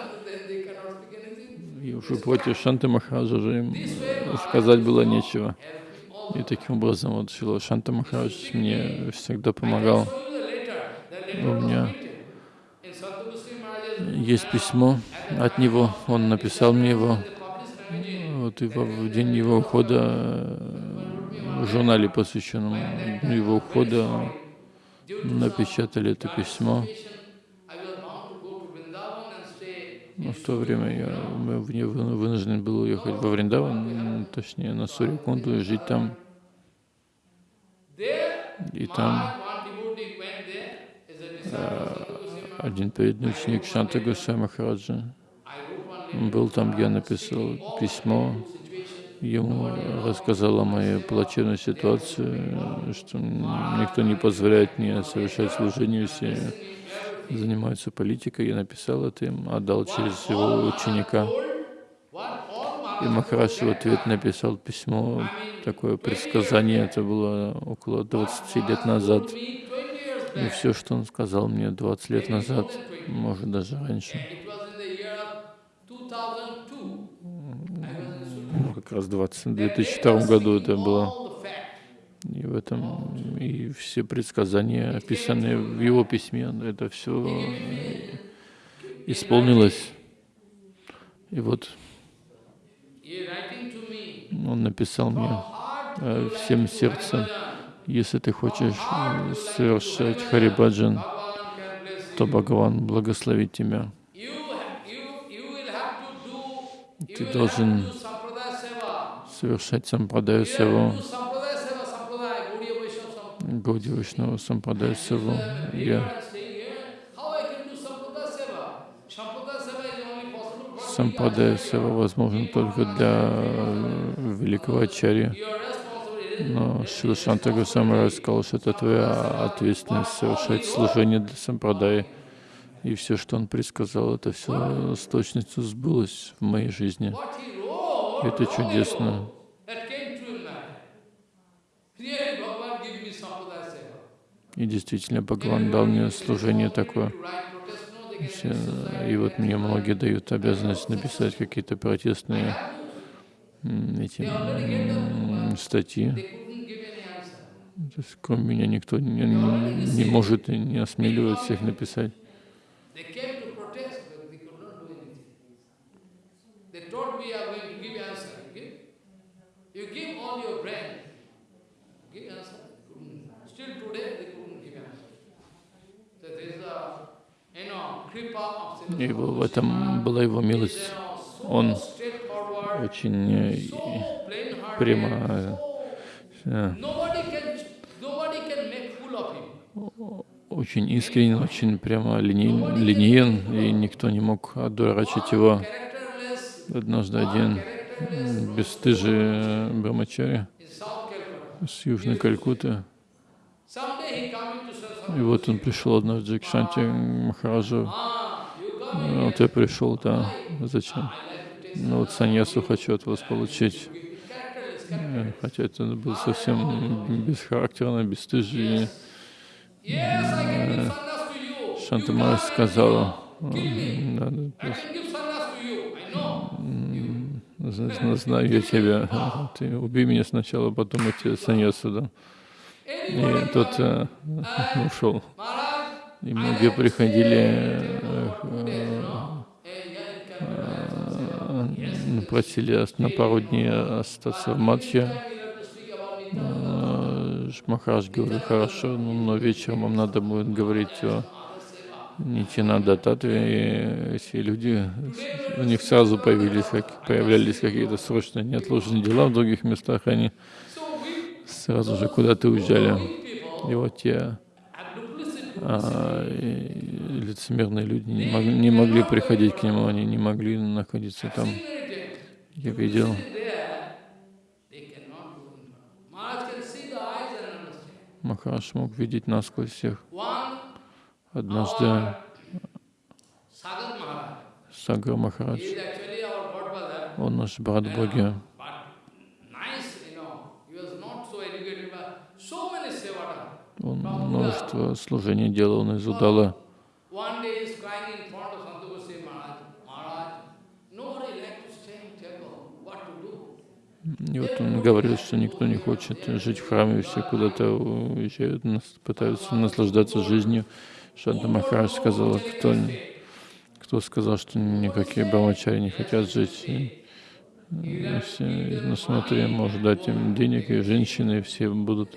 И уже против Шанты Махараджа уже им сказать было нечего. И таким образом вот Шила Шанта Махарадж мне всегда помогал. У меня есть письмо от него, он написал мне его. Вот и в день его ухода в журнале, посвященном его ухода, напечатали это письмо. Но в то время я вынужден был уехать во Вриндаван, точнее на Сурикунду, и жить там. И там э, один преданный ученик Шанта Махараджа был там, я написал письмо ему рассказал о моей плачевной ситуации, что никто не позволяет мне совершать служение, все занимаются политикой. Я написал это им, отдал через его ученика. И Махарадж в ответ написал письмо, такое предсказание, это было около 20 лет назад. И все, что он сказал мне 20 лет назад, может даже раньше, как раз в 2002 году это было. И в этом и все предсказания, описанные в его письме, это все исполнилось. И вот он написал мне э, всем сердцем, если ты хочешь э, совершать Харибаджан, то Бхагаван благословит тебя. Ты должен совершать сампрадаю Гауди Вайшнава сампрадаю севу. Я сампрадая сева возможен только для великого ачарья. Но Шила Шанта Госвами сказал, что это твоя ответственность совершать служение для сампрадаи. И все, что он предсказал, это все с точностью сбылось в моей жизни. Это чудесно. И действительно, Бхагаван дал мне служение такое. И вот мне многие дают обязанность написать какие-то протестные эти статьи. То есть, кроме меня никто не, не может и не осмеливается их написать. И в этом была его милость. Он очень э, прямо э, очень искренен, очень прямо линейен, линеен, и никто не мог одурачить его. Однажды один бесстыжий Брамачари с Южной Калькуты. И вот он пришел однажды к Шанти Махараджу. Вот я пришел, да, зачем? Ну вот саньясу хочу от вас получить. Э, хотя это был совсем бесхарактерно, бесстыжий. Э, Шанта Махарадж сказала, знаю я тебя, ты убей меня сначала, потом я тебе саньясу дам. И тот э, ушел. И многие приходили, э, э, просили на пару дней остаться в Мадхе. Э, Махарадж говорил, хорошо, но вечером вам надо будет говорить о Нитинада Татве, и эти люди, у них сразу появились, появлялись какие-то срочные неотложные дела в других местах, они сразу же куда-то уезжали. И вот те а, лицемерные люди не могли, не могли приходить к нему, они не могли находиться там. Я видел. Махараш мог видеть насквозь всех. Однажды Сагар Махарадж, он наш брат Боги, Он множество служений делал, он из Удала. И вот он говорил, что никто не хочет жить в храме, все куда-то уезжают, пытаются наслаждаться жизнью. Шанта Махарадж сказал, кто, кто сказал, что никакие брамачари не хотят жить. И, и все, ну смотри, может дать им денег, и женщины, все будут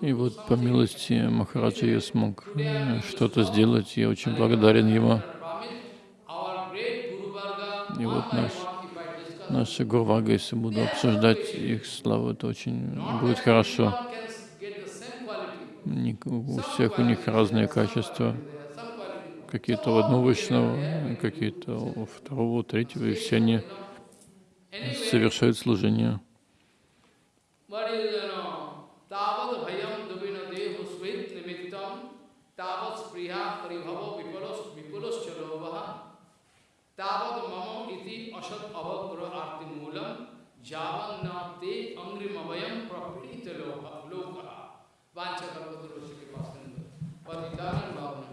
И вот по милости Махараджа я смог э, что-то сделать. Я очень благодарен ему. И вот наш, наша Гурвага, если буду обсуждать их славу, это очень будет хорошо. У всех у них разные качества. Какие-то у одного вайшнава, какие-то у второго, у третьего, и все они совершают служение. what is, you Tavad mamam iti asat avapura arti mulam javan nate angrim avayam prapita loka vancha kalpataroshike pasandu. Patitanam bhavanam.